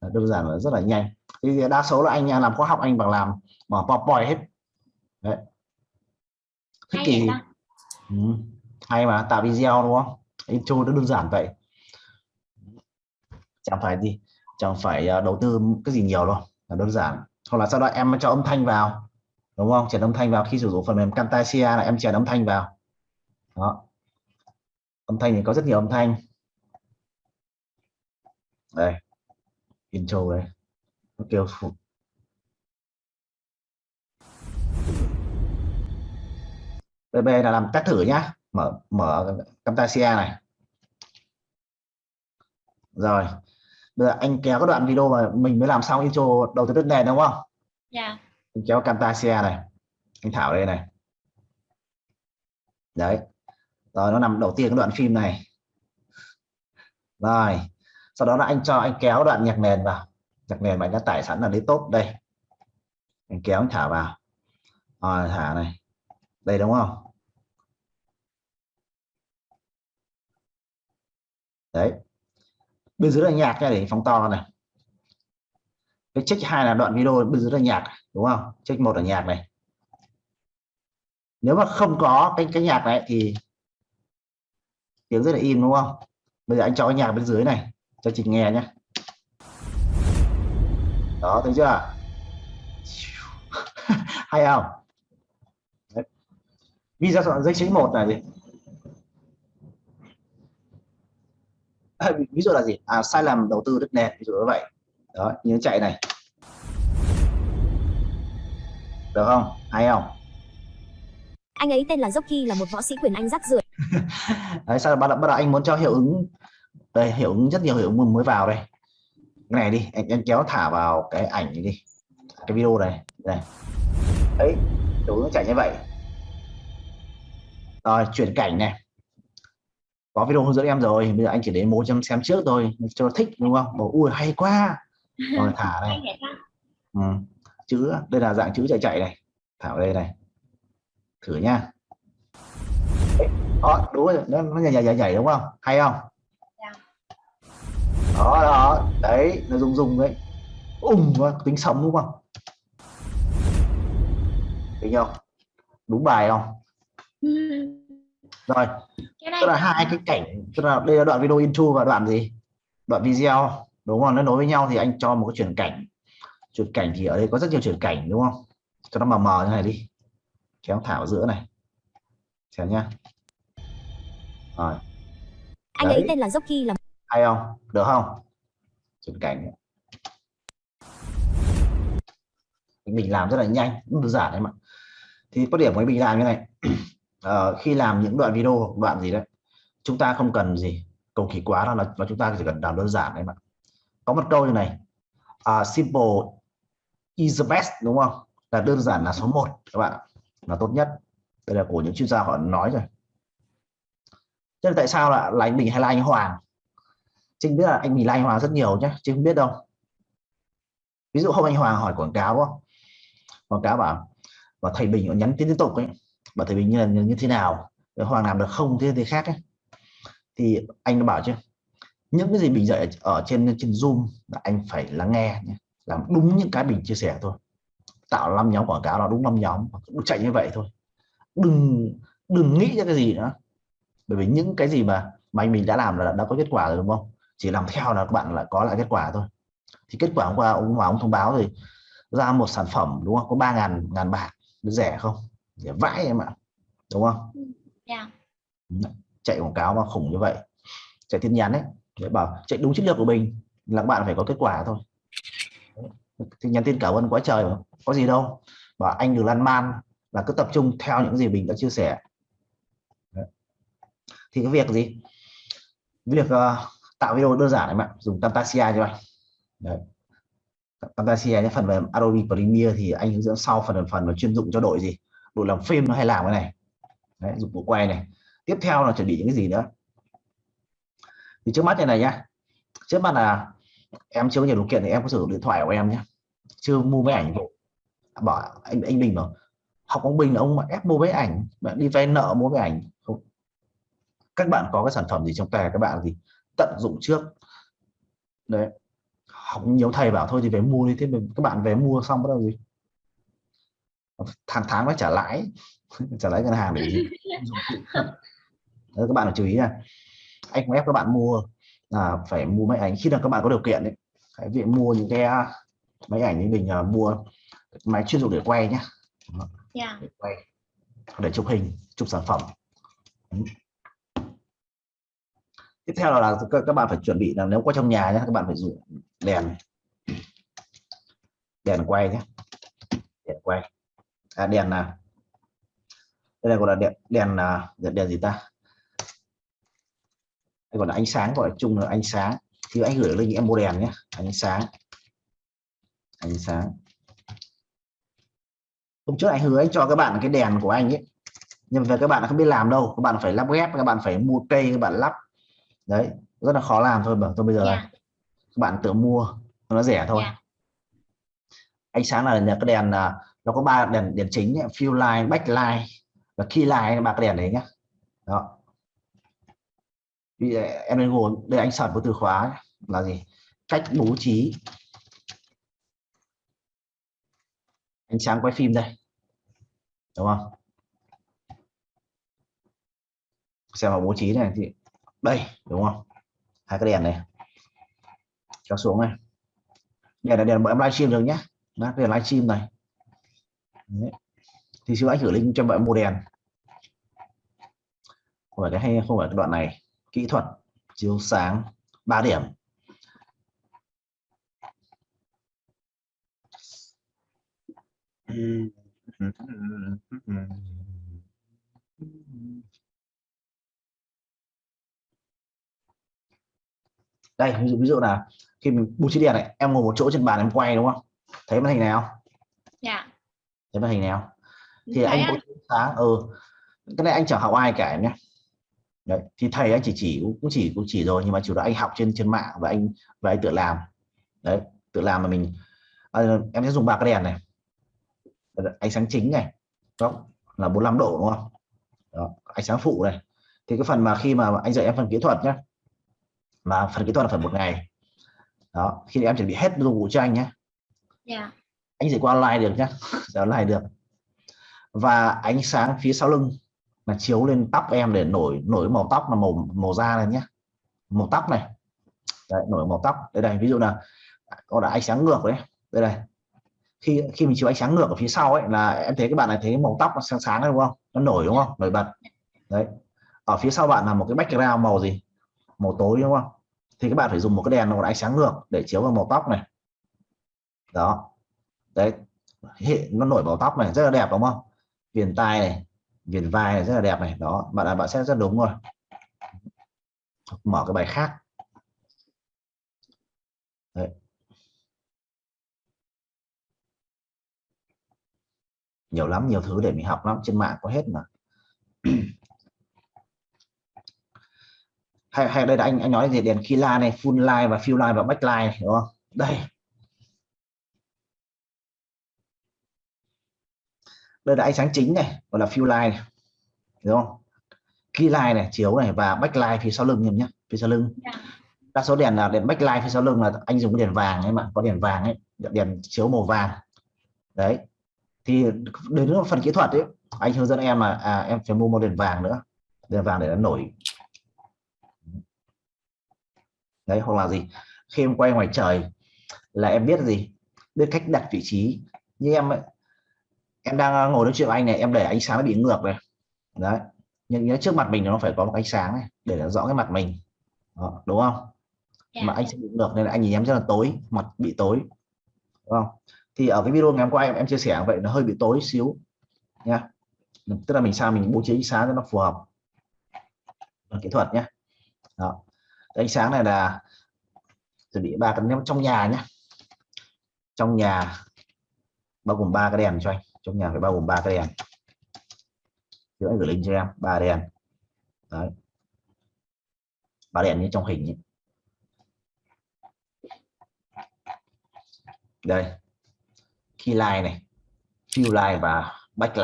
Đơn giản là rất là nhanh. Thì đa số là anh làm khóa học anh bằng làm mở PowerPoint hết. Đấy. Thích hay kỳ ừ. hay mà tạo video đúng không? Intro nó đơn giản vậy chẳng phải gì, chẳng phải ờ, đầu tư cái gì nhiều đâu, là đơn giản. Hoặc là sau đó em cho âm thanh vào, đúng không? Chèn âm thanh vào khi sử dụng phần mềm Camtasia là em chèn âm thanh vào. Đó. Âm thanh thì có rất nhiều âm thanh. Đây. Intro đây. Nó kêu phụ. BB là làm test thử nhá. Mở mở Camtasia này. Rồi bây giờ anh kéo cái đoạn video mà mình mới làm xong intro đầu tới đất nền đúng không? Dạ. Anh kéo Camtasia này. Anh thảo đây này. Đấy. Rồi nó nằm đầu tiên cái đoạn phim này. Rồi. Sau đó là anh cho anh kéo đoạn nhạc nền vào. Nhạc nền mà anh đã tải sẵn là tốt. Đây. Anh kéo anh thả vào. Rồi thả này. Đây đúng không? Đấy bên dưới là nhạc nha, để phóng to này. Cái check hai là đoạn video bên dưới là nhạc, đúng không? Check một là nhạc này. Nếu mà không có cái cái nhạc này thì tiếng rất là im đúng không? Bây giờ anh cho cái nhạc bên dưới này, cho chị nghe nhé đó, thấy chưa? Hay không? Đấy. video dây chính một là gì à, ví dụ là gì? À, sai lầm đầu tư đất nền ví dụ như vậy. Đó như chạy này. Được không? Hay không? Anh ấy tên là Jockey là một võ sĩ quyền Anh rắc rưởi. đấy sao bắt đầu, bắt đầu anh muốn cho hiệu ứng? Đây hiệu ứng rất nhiều hiệu ứng mới vào đây. Cái này đi anh, anh kéo thả vào cái ảnh này đi cái video này đây đấy hiệu ứng chạy như vậy. Rồi chuyển cảnh này có video hướng dẫn em rồi bây giờ anh chỉ đến bố chăm xem trước thôi cho nó thích đúng không? Bảo ui hay quá. Rồi thả này. Ừ. chữ đây là dạng chữ chạy chạy này. Thả vào đây này. Thử nha đó đúng rồi nó, nó nhảy nhảy nhảy nhảy đúng không? Hay không? Dạ. đó đó đấy nó rung rung đấy. Vào, tính sống đúng không? Thấy không đúng bài không rồi. Cái này tức là hai cái cảnh tức là đây là đoạn video intro và đoạn gì? Đoạn video. Đúng không? Nó nối với nhau thì anh cho một cái chuyển cảnh. Chuyển cảnh thì ở đây có rất nhiều chuyển cảnh đúng không? Cho nó mờ mờ như này đi. Kéo thảo giữa này. Xem nhá. Rồi. Anh ấy tên là Jockey là hay không? Được không? Chuyển cảnh. Mình làm rất là nhanh. Đơn giản đấy mà. Thì có điểm với mình làm như này uh, khi làm những đoạn video đoạn gì đấy chúng ta không cần gì cầu kỳ quá đâu là và chúng ta chỉ cần làm đơn giản đấy mà. Có một câu như này uh, simple is the best đúng không? Là đơn giản là số 1 các bạn. Là tốt nhất. Đây là của những chuyên gia họ nói rồi. Thế là tại sao là, là anh Bình hay là anh Hoàng? Trinh biết là anh Bình là anh Hoàng rất nhiều nhé chứ không biết đâu. Ví dụ hôm anh Hoàng hỏi quảng cáo đúng không quảng cáo bảo và thầy Bình nhắn tin liên tục ấy bảo thầy Bình như là như thế nào? Hoàng làm được không thế thì khác ấy. thì anh đã bảo chứ, những cái gì Bình dạy ở trên trên Zoom là anh phải lắng nghe nhé. làm đúng những cái Bình chia sẻ thôi. Tạo năm nhóm quảng cáo là đúng năm nhóm chạy như vậy thôi. Đừng đừng nghĩ ra cái gì nữa. Bởi vì những cái gì mà mà anh mình đã làm là đã có kết quả rồi, đúng không? Chỉ làm theo là các bạn là có lại kết quả thôi. Thì kết quả hôm qua ông Hoàng ông thông báo thì ra một sản phẩm, đúng không? Có ba ngàn ngàn bạc rẻ không? Rẻ vãi em ạ đúng không? Dạ. Chạy quảng cáo mà khủng như vậy chạy tin nhắn ấy để bảo chạy đúng chiến lược của mình là các bạn phải có kết quả thôi. Thì nhắn tin cảm ơn quá trời mà có gì đâu. Bảo anh đừng lan man là cứ tập trung theo những gì mình đã chia sẻ. Thì cái việc gì? Việc uh, tạo video đơn giản này bạn dùng Camtasia cho anh Đấy. Camtasia nhé phần về Adobe Premiere thì anh hướng dẫn sau phần phần là chuyên dụng cho đội gì đội làm phim nó hay làm cái này. Đấy, dụng cụ quay này. Tiếp theo là chuẩn bị những cái gì nữa. Thì trước mắt này này nhá. Trước mắt là em chưa có nhiều điều kiện thì em có sử dụng điện thoại của em nhé chưa mua máy ảnh à, bảo anh anh Bình bảo học ông Bình là ông mà ép mua máy ảnh bạn đi vay nợ mua máy ảnh. Không. Các bạn có cái sản phẩm gì trong tay các bạn gì tận dụng trước. Đấy. Học nhiều thầy bảo thôi thì về mua đi thế mình các bạn về mua xong bắt đầu gì? Tháng tháng phải trả lãi. Trả lãi ngân hàng để gì đấy, các bạn phải chú ý nha. Anh không ép các bạn mua là phải mua máy ảnh. Khi nào các bạn có điều kiện đấy hãy việc mua những cái à, máy ảnh như mình uh, mua máy chuyên dụng để quay nhé dạ. Để quay để chụp hình chụp sản phẩm. Tiếp theo là, là các, các bạn phải chuẩn bị là nếu có trong nhà nhé các bạn phải dùng đèn. Đèn quay nhé đèn quay à, đèn là đây là gọi là đèn đèn là đèn, đèn gì ta? Đây còn là ánh sáng gọi là chung là ánh sáng. Thì anh gửi lên em mua đèn nhé. Ánh sáng. Ánh sáng. Hôm trước anh hứa anh cho các bạn cái đèn của anh ấy. Nhưng mà các bạn không biết làm đâu. Các bạn phải lắp ghép các bạn phải mua cây các bạn lắp. Đấy rất là khó làm thôi bảo tôi bây giờ dạ. này các bạn tự mua. Nó rẻ thôi. Dạ. ánh sáng là nhà cái đèn là nó có ba đèn đèn chính fill line backlight và key line, ba cái đèn đấy nhá đó. Vì à, em lên Google, đây anh sẵn một từ khóa là gì? Cách bố trí ánh sáng quay phim đây. Đúng không? Xem vào bố trí này thì, đây, đúng không? Hai cái đèn này. Kéo xuống này. Đèn là đèn bọn em livestream được nhé. Đó đèn livestream này. Đấy. thì xin hãy gửi link cho bạn mua đèn không phải cái hay, không phải cái đoạn này. Kỹ thuật, chiếu sáng 3 điểm. Đây, ví dụ ví dụ là khi mình bù trí đèn này, em ngồi một chỗ trên bàn em quay, đúng không? Thấy màn hình này không? Thấy màn hình không? Thì Thấy anh trí sáng ừ. Cái này anh chẳng học ai cả em nhé Đấy, thì thầy anh chỉ chỉ cũng cũng chỉ cũng chỉ rồi nhưng mà chủ yếu anh học trên trên mạng và anh và anh tự làm. Đấy tự làm mà mình à, em sẽ dùng ba cái đèn này. Ánh sáng chính này đó là 45 độ đúng không? Đó, ánh sáng phụ này. Thì cái phần mà khi mà anh dạy em phần kỹ thuật nhé mà phần kỹ thuật là phần một ngày. Đó khi em chuẩn bị hết dụng cụ cho anh nhé dạ anh dạy qua online được nhé online được. Và ánh sáng phía sau lưng là chiếu lên tóc em để nổi nổi màu tóc là màu màu da này nhé màu tóc này. Đấy, nổi màu tóc. Đây đây ví dụ là có đã ánh sáng ngược đấy. Đây này. Khi khi mình chiếu ánh sáng ngược ở phía sau ấy là em thấy các bạn này thấy màu tóc nó sáng sáng đấy đúng không? Nó nổi đúng không? Nổi bật. Đấy. Ở phía sau bạn là một cái background màu gì? Màu tối đúng không? Thì các bạn phải dùng một cái đèn nó ánh sáng ngược để chiếu vào màu tóc này. Đó đấy, hệ, nó nổi màu tóc này, rất là đẹp, đúng không? Viền tai này, viền vai này rất là đẹp này, đó, bạn là bạn sẽ rất đúng rồi. Mở cái bài khác. Đấy. nhiều lắm, nhiều thứ để mình học lắm, trên mạng có hết mà. Hay hay đây là anh anh nói gì? Đèn khi la này, full line và fill line và back line đúng không? Đây. Đây là ánh sáng chính này gọi là fill line này. đúng không? Key line này chiếu này và backlight phía sau lưng em nhé phía sau lưng. Dạ. đa số đèn là đèn backlight phía sau lưng là anh dùng cái đèn vàng ấy mà có đèn vàng ấy đèn chiếu màu vàng. Đấy. Thì đến phần kỹ thuật ấy anh hướng dẫn em là à, em phải mua một đèn vàng nữa. Đèn vàng để nó nổi. Đấy hoặc là gì? Khi em quay ngoài trời là em biết gì? Biết cách đặt vị trí. Như em ấy, em đang ngồi nói chuyện với anh này em để ánh sáng nó bị ngược này. Đấy nhưng nhớ trước mặt mình nó phải có một ánh sáng này để nó rõ cái mặt mình. Đó, đúng không? Dạ. mà anh sẽ bị ngược nên là anh nhìn em rất là tối mặt bị tối. Đúng không? Thì ở cái video ngày hôm qua em em chia sẻ vậy nó hơi bị tối xíu nha tức là mình sao mình bố trí ánh sáng cho nó phù hợp. Phần kỹ thuật nhé đó. Ánh sáng này là chuẩn bị ba cái trong nhà nhé trong nhà bao gồm ba cái đèn cho anh trong nhà phải bao gồm ba cái đèn. Thì anh gửi link cho em ba đèn. Đấy. Ba đèn như trong hình ấy. đây. Key line này fill line và back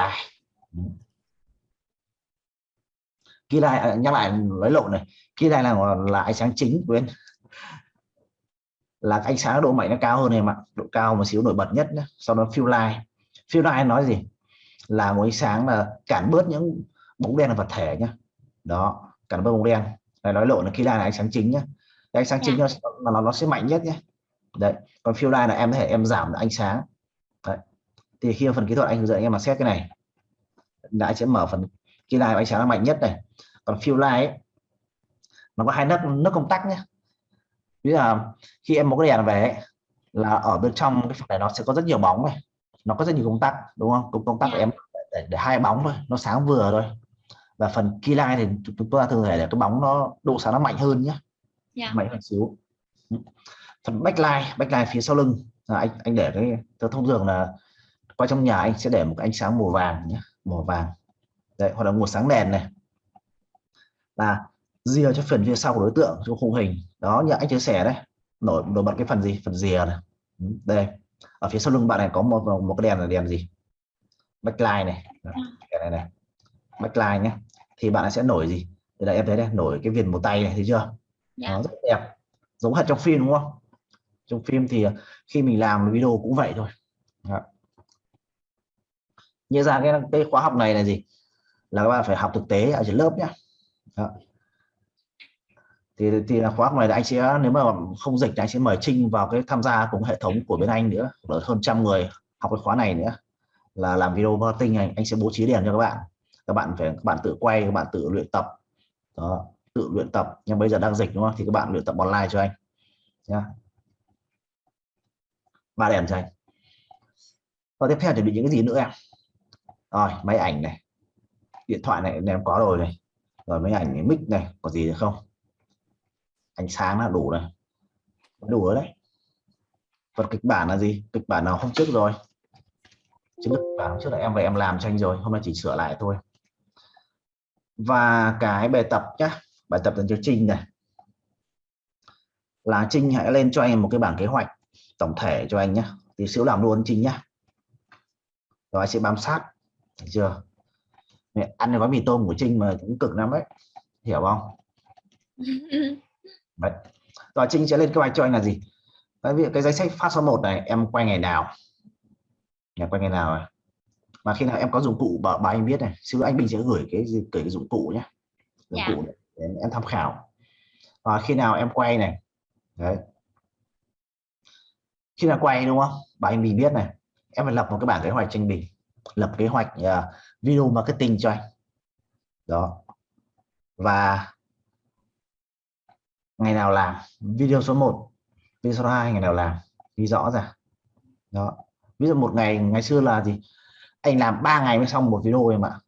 key line à, nhắc lại nói lộn này. Key line là là ánh sáng chính quên. Là ánh sáng độ mạnh nó cao hơn em ạ. Độ cao một xíu nổi bật nhất nhé. sau đó fill line fill line nói gì? Là một ánh sáng là cản bớt những bóng đen là vật thể nhé đó cản bớt bóng đen. Này nói lộn là line là ánh sáng chính nhé ánh sáng chính nó, nó nó sẽ mạnh nhất nhé đấy còn fill line là em có thể em giảm ánh sáng. Đấy. thì khi phần kỹ thuật anh hướng dẫn em mà xét cái này. Đã sẽ mở phần key line ánh sáng là mạnh nhất này. Còn fill line ấy, nó có hai nấc nấc công tắc nhé ví là khi em một cái đèn về ấy, là ở bên trong cái phần này nó sẽ có rất nhiều bóng này nó có rất nhiều công tắc đúng không? Công công tắc của em để, để hai bóng thôi nó sáng vừa thôi. Và phần key line thì chúng ta thường thể để cái bóng nó độ sáng nó mạnh hơn nhé Dạ. mạnh hơn xíu. Phần backlight backlight phía sau lưng. Là anh anh để cái tôi thông thường là qua trong nhà anh sẽ để một cái ánh sáng màu vàng nhé màu vàng. Đấy hoặc là một sáng đèn này. Là rìa cho phần phía sau của đối tượng trong khung hình. Đó như anh chia sẻ đấy. Nổi nổi bật cái phần gì? Phần rìa này. Đây ở phía sau lưng bạn này có một một cái đèn là đèn gì? Backlight này. Đèn này này. Backlight nhé thì bạn sẽ nổi gì? Thì đây em thấy đây nổi cái viền màu tay này thấy chưa? Dạ. nó rất đẹp. Giống hệt trong phim đúng không? Trong phim thì khi mình làm video cũng vậy thôi. Đó. như ra cái, cái khóa học này là gì? Là các bạn phải học thực tế ở trên lớp nhé Đó thì thì là khóa học này là anh sẽ nếu mà không dịch thì anh sẽ mời Trinh vào cái tham gia cùng hệ thống của bên anh nữa. Là hơn trăm người học cái khóa này nữa là làm video marketing này anh sẽ bố trí đèn cho các bạn. Các bạn phải các bạn tự quay các bạn tự luyện tập. Đó tự luyện tập. Nhưng bây giờ đang dịch đúng không? Thì các bạn luyện tập online cho anh. Nhá. Ba đèn cho anh. Và tiếp theo chuẩn bị những cái gì nữa em? Rồi máy ảnh này. Điện thoại này em có rồi này. Rồi máy ảnh này, mic này có gì được không? Ánh sáng là đủ này đủ rồi đấy. Phần kịch bản là gì? Kịch bản nào hôm trước rồi? Chứ kịch bản hôm trước là em về em làm cho anh rồi hôm nay chỉ sửa lại thôi. Và cái bài tập nhá bài tập dành cho Trinh này. Là Trinh hãy lên cho anh một cái bảng kế hoạch tổng thể cho anh nhé tí xíu làm luôn Trinh nhá. Rồi sẽ bám sát. Thấy chưa? Mẹ, ăn cái gói mì tôm của Trinh mà cũng cực lắm đấy. Hiểu không? đấy. rồi Trinh sẽ lên kế hoạch cho anh là gì? Đấy, ví dụ cái danh sách phát số 1 này em quay ngày nào? Nhà quay ngày nào này mà khi nào em có dụng cụ bảo, bảo anh biết này. Xíu anh Bình sẽ gửi cái gì gửi cái dụng cụ nhé dụng Dạ. cụ để em tham khảo. Và khi nào em quay này? Đấy. Khi nào quay đúng không? Bà anh Bình biết này. Em phải lập một cái bảng kế hoạch cho anh Bình. Lập kế hoạch uh, video marketing cho anh. Đó. Và ngày nào làm? Video số 1 video số 2 ngày nào làm? Ghi rõ ra. Đó. Ví dụ một ngày ngày xưa là gì? Anh làm 3 ngày mới xong một video em ạ.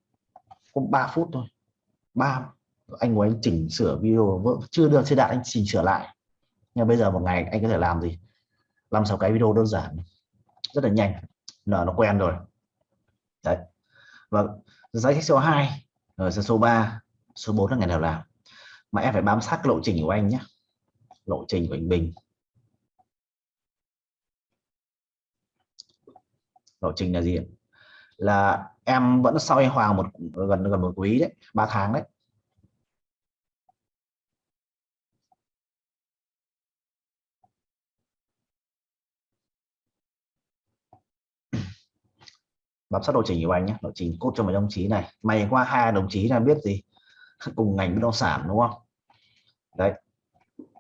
Có 3 phút thôi. Ba, anh ngồi anh chỉnh sửa video chưa được chưa đạt anh chỉnh sửa lại. Nhưng bây giờ một ngày anh có thể làm gì? Làm sáu cái video đơn giản. Rất là nhanh. Là nó quen rồi. Đấy. Và giá sách số 2 rồi, số 3 số 4 là ngày nào làm? Mà em phải bám sát cái lộ trình của anh nhé. Lộ trình của anh Bình. Lộ trình là gì là em vẫn sau anh Hoàng một, gần gần một quý đấy, ba tháng đấy. Bám sát lộ trình của anh nhé. Lộ trình cốt cho mấy đồng chí này. Mày qua hai đồng chí là biết gì. Cùng ngành bất động sản, đúng không? Đấy.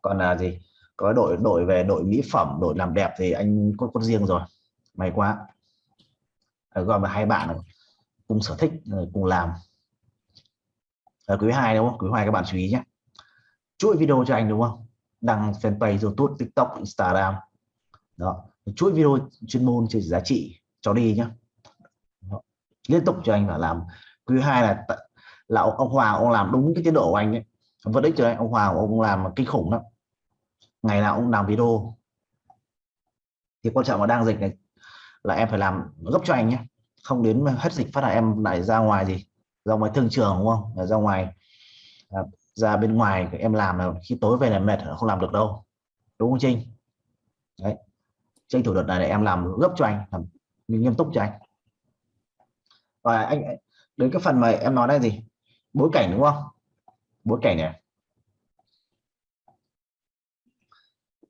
Còn là gì? Có đội đội về đội mỹ phẩm đội làm đẹp thì anh có con riêng rồi. May quá. À, gọi là hai bạn cùng sở thích ờ, cùng làm. Ở quý hai đúng không? Quý hai các bạn chú ý nhé. Chuỗi video cho anh đúng không? Đăng fanpage youtube tiktok instagram. Đó. Chuỗi video chuyên môn trên giá trị cho đi nhá Đó. liên tục cho anh là làm. Quý hai là là ông, ông Hoàng ông làm đúng cái tiến độ của anh ấy vẫn ích trở lại ông Hoàng ông làm kinh khủng lắm. Ngày nào ông làm video. Thì quan trọng là đang dịch này là em phải làm gấp cho anh nhé. Không đến hết dịch phát là em lại ra ngoài gì? Ra ngoài thương trường đúng không? Là ra ngoài à, ra bên ngoài em làm là khi tối về là mệt không làm được đâu. Đúng không Trinh? Đấy. Tranh thủ đợt này để em làm gấp cho anh làm nghiêm túc cho anh. Và anh đến cái phần mà em nói đây gì? Bối cảnh đúng không? Bối cảnh này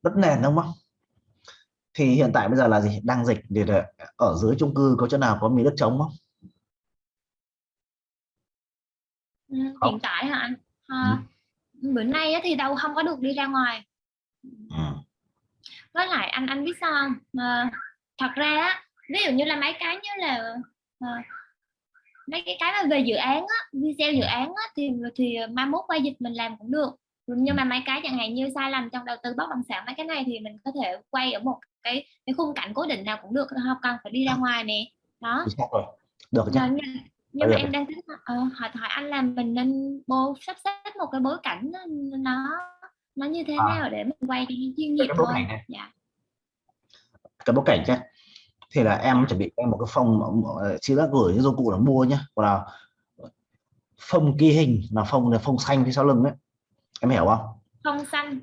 đất nền đúng không? Thì hiện tại bây giờ là gì? Đang dịch thì ở dưới chung cư có chỗ nào có miếng đất trống không? Ừ, hiện tại hả anh? À, ừ. bữa nay thì đâu không có được đi ra ngoài. Ừ. với lại anh anh biết sao không? À, thật ra ví dụ như là mấy cái như là à, mấy cái cái mà về dự án á, video dự án á, thì thì mai mốt quay dịch mình làm cũng được. Nhưng mà mấy cái chẳng hạn như sai lầm trong đầu tư bất động sản mấy cái này thì mình có thể quay ở một cái cái khung cảnh cố định nào cũng được không cần phải đi ra ngoài nè. Đó. Được chứ nhưng, mà em đang tính uh, hỏi hỏi anh là mình nên bố sắp xếp một cái bối cảnh nó nó như thế à. nào để mình quay cho chuyên nghiệp thôi dạ. cái bối cảnh chứ thì là em chuẩn bị em một cái phòng chị đã gửi những dụng cụ là mua nhá. Còn là phông ghi hình là phông là phông xanh phía sau lưng đấy em hiểu không? Phông xanh.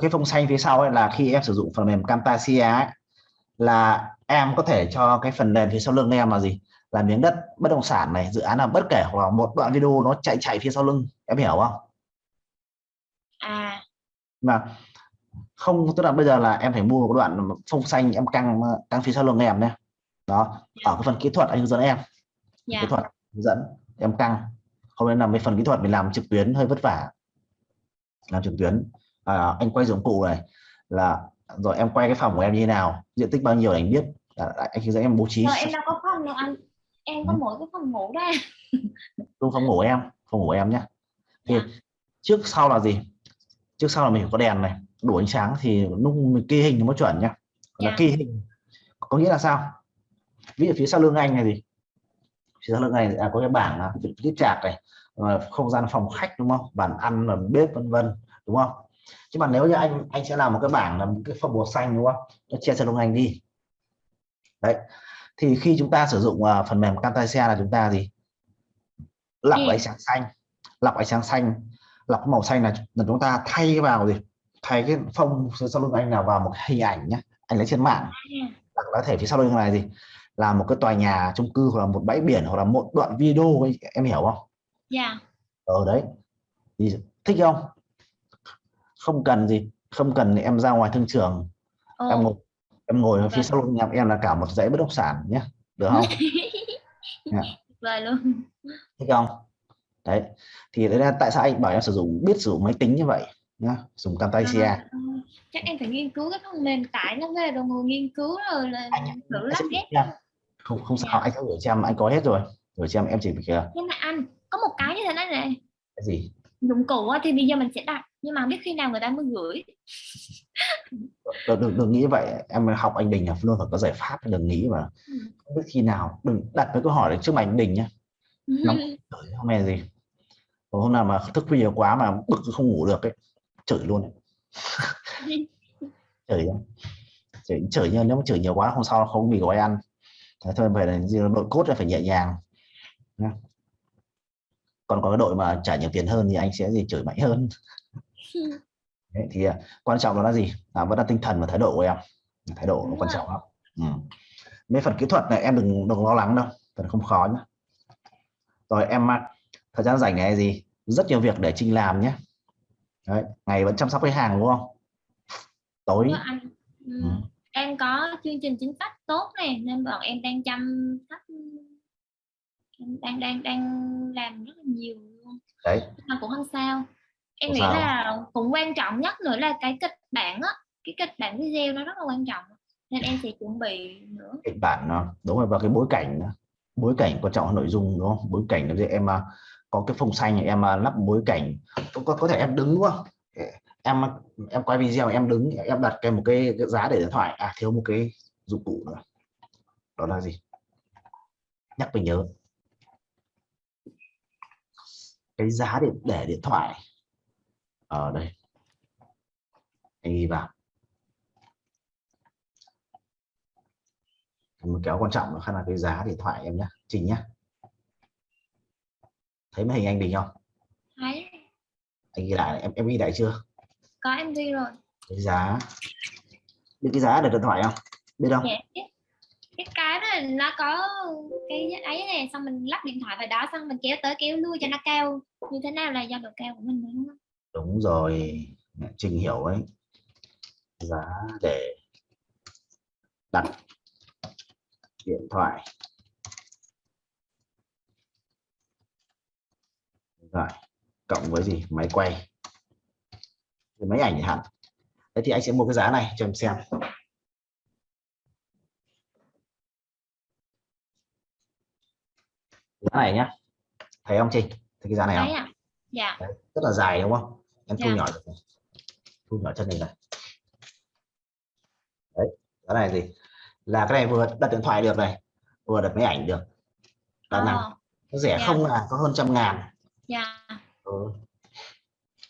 Cái phông xanh phía sau ấy là khi em sử dụng phần mềm Camtasia ấy là em có thể cho cái phần nền phía sau lưng em là gì? Là miếng đất bất động sản này dự án là bất kể hoặc là một đoạn video nó chạy chạy phía sau lưng. Em hiểu không? À. Mà không tức là bây giờ là em phải mua một đoạn phông xanh em căng căng phía sau lưng em nhé. Đó ở cái phần kỹ thuật anh hướng dẫn em. Yeah. Dạ. kỹ thuật hướng dẫn em căng. Không nên làm cái phần kỹ thuật mình làm trực tuyến hơi vất vả. Làm trực tuyến. À, anh quay dụng cụ này là rồi em quay cái phòng của em như thế nào diện tích bao nhiêu để anh biết. À, anh hướng dẫn em bố trí. Rồi em đâu có phòng đâu anh. Em có ừ. mỗi cái phòng ngủ đây đúng phòng ngủ em phòng ngủ em nhé. Thì yeah. Dạ. trước sau là gì? Trước sau là mình có đèn này đủ ánh sáng thì lúc mình ghi hình nó mới chuẩn nhá. Yeah. là ghi dạ. hình có nghĩa là sao? Ví dụ phía sau lưng anh này gì phía sau lưng này là có cái bảng là tiết trạc này không gian phòng khách đúng không? Bàn ăn là bếp vân vân đúng không? Chứ mà nếu như anh anh sẽ làm một cái bảng là một cái phòng màu xanh đúng không? Nó che sau lưng anh đi. Đấy. Thì khi chúng ta sử dụng uh, phần mềm Camtasia là chúng ta gì? Lọc ánh sáng xanh lọc ánh sáng xanh lọc màu xanh là, là chúng ta thay vào gì thay cái phông sau lưng anh nào vào một hình ảnh nhé anh lấy trên mạng hoặc có thể phía sau lưng này gì là một cái tòa nhà chung cư hoặc là một bãi biển hoặc là một đoạn video ấy, em hiểu không? Dạ. Yeah. Ở đấy thì thích không? Không cần gì, không cần em ra ngoài thương trường, oh. em ngồi em ngồi ở phía vâng. sau lưng em em là cả một dãy bất động sản nhé, được không? yeah. Vâng luôn. Thích không? Đấy, thì đấy là tại sao anh bảo em sử dụng biết sử dụng máy tính như vậy nhá dùng Camtasia à, chắc em phải nghiên cứu cái phần mềm tải nó về rồi ngồi nghiên cứu rồi là anh, thử lắp ghép. không không sao anh sẽ gửi cho em anh có hết rồi. Gửi cho em em chỉ việc nhưng mà anh có một cái như thế này này. Cái gì? Dụng cụ thì bây giờ mình sẽ đặt nhưng mà biết khi nào người ta mới gửi. Đừng, đừng, đừng nghĩ vậy. Em học anh Đình là luôn phải có giải pháp đừng nghĩ mà. Ừ. không biết khi nào đừng đặt cái câu hỏi để trước mặt anh Đình nhá. Nóng không hề gì? Hôm nào mà thức khuya quá mà bực không ngủ được ấy chửi luôn chửi chửi chửi nhưng nếu mà chửi nhiều quá hôm sau không bị gói ăn. Thế thôi phải là đội cốt là phải nhẹ nhàng còn có cái đội mà trả nhiều tiền hơn thì anh sẽ gì chửi mạnh hơn. Đấy, thì à, quan trọng đó là gì? À, vẫn là tinh thần và thái độ của em. Thái độ nó quan trọng lắm. Ừ. mấy phần kỹ thuật này em đừng đừng lo lắng đâu. Phần không khó nhé rồi em à, thời gian rảnh này gì? Rất nhiều việc để Trinh làm nhé Đấy, ngày vẫn chăm sóc khách hàng đúng không? Tối. Anh, ừ. Ừ. em có chương trình chính sách tốt này nên bọn em đang chăm sóc. Đang đang đang làm rất là nhiều luôn đấy. Mà cũng không sao. Em nghĩ sao? là cũng quan trọng nhất nữa là cái kịch bản á. Cái kịch bản video nó rất là quan trọng nên em sẽ chuẩn bị nữa. Kịch bản nó đúng rồi và cái bối cảnh bối cảnh quan trọng nội dung đúng không? Bối cảnh là em à, có cái phông xanh em à, lắp bối cảnh. Có, có thể em đứng đúng không? Em à, em quay video em đứng em đặt cái một cái, cái giá để điện thoại. À thiếu một cái dụng cụ nữa. Đó là gì? Nhắc mình nhớ. Cái giá để để điện thoại. Ở đây. Anh ghi vào. Một kéo quan trọng nó là cái giá điện thoại em nhé trình nhé thấy mấy hình anh bình không? Thấy. Anh ghi lại em em ghi lại chưa? Có em ghi rồi. Cái giá. Biết cái giá được điện thoại không? Biết không? Dạ biết. cái cái đó nó có cái ấy này xong mình lắp điện thoại vào đó xong mình kéo tới kéo lui cho nó cao. Như thế nào là do độ cao của mình đúng không? Đúng rồi. Trình hiểu ấy. Giá để đặt điện thoại Thoại cộng với gì? Máy quay. Máy ảnh hạn thế thì anh sẽ mua cái giá này cho em xem. Giá này nhá. Thấy không Trinh? Thấy cái giá này không? À dạ. Rất là dài đúng không? Em thu Dạ. nhỏ được này. thu nhỏ chân này này. Đấy cái này gì là cái này vừa đặt điện thoại được này vừa đặt máy ảnh được. Là nào? Ờ, nó rẻ Dạ. không là có hơn trăm ngàn dạ. Ừ.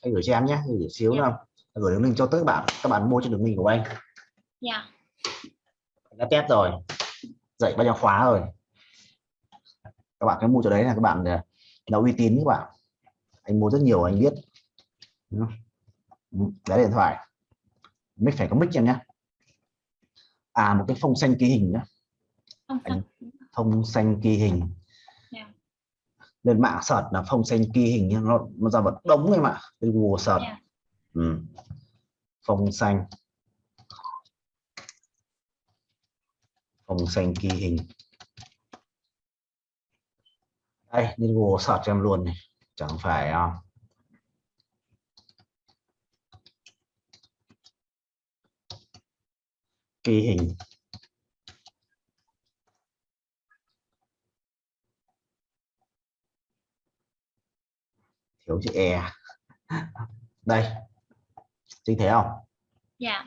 anh gửi cho em nhé gửi xíu Dạ. nào. Gửi đường link cho tất cả bạn các bạn mua trên đường link của anh. Dạ. Anh đã test rồi. Dạy bao nhiêu khóa rồi. Các bạn cái mua chỗ đấy là các bạn là uy tín các bạn. Anh mua rất nhiều anh biết. Không? Ừ, đấy điện thoại. Mic phải có mic em nhé. À một cái phông xanh ký hình không Anh- sao phông xanh ghi hình. Lên mạng search là phông xanh ghi hình nó nó ra vật đống em ạ lên Google search Dạ. ừ. phông xanh phông xanh ghi hình. Đây lên Google search cho em luôn này. Chẳng phải à, ghi hình thiếu chữ e đây. Trinh thấy không? Dạ.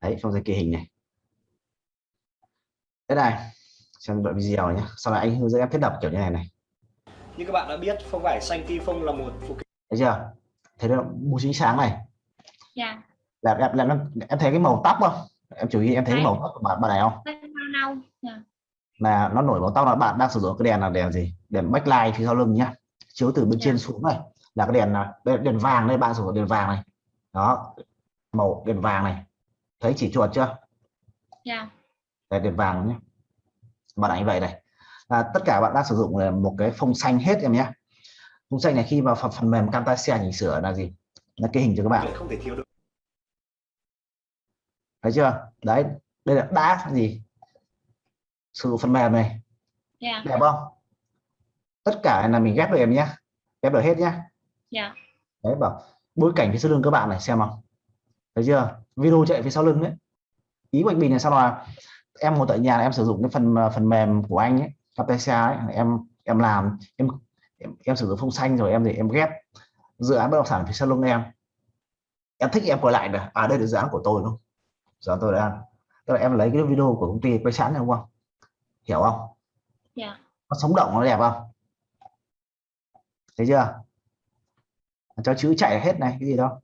Đấy trong dây kỳ hình này. Thế này xem đoạn video nhé sau này anh hướng dẫn em thiết lập kiểu như này này. Như các bạn đã biết, phong vải xanh kỳ phong là một phụ kiện. Thấy chưa? Thấy nó màu chính sáng này. Dạ. Là em, em, em, em thấy cái màu tóc không? Em chú ý em thấy cái màu tóc của bạn bạn này không? Nâu dạ. Là nó nổi màu tóc là bạn đang sử dụng cái đèn là đèn gì? Đèn backlight phía sau lưng nhá chiếu từ bên Dạ. trên xuống này là cái đèn là đây, đèn vàng đây bạn sử dụng đèn vàng này. Đó màu đèn vàng này. Thấy chỉ chuột chưa? Dạ. Đây đèn vàng nhé. Bạn ảnh vậy này. Là tất cả bạn đang sử dụng là một cái phông xanh hết em nhé. Phông xanh này khi vào phần, phần mềm Camtasia chỉnh sửa là gì? Là cái hình cho các bạn. Không thể thiếu được. thấy chưa? Đấy đây là đã gì? Sử dụng phần mềm này. Dạ. Đẹp không tất cả là mình ghép được em nhé. Ghép được hết nhá dạ. Đấy bảo bối cảnh phía sau lưng các bạn này xem không thấy chưa? Video chạy phía sau lưng đấy. Ý của anh Bình là sao là em ngồi tại nhà em sử dụng cái phần phần mềm của anh ấy Camtasia ấy em em làm. Em em, em sử dụng phông xanh rồi em thì em ghép. Dự án bất động sản phía sau lưng em. Em thích em quay lại được à đây là dự án của tôi dự án tôi đang tức là em lấy cái video của công ty quay sẵn này đúng không? Hiểu không? Dạ. Nó sống động nó đẹp không thấy chưa? Cho chữ chạy hết này cái gì đâu.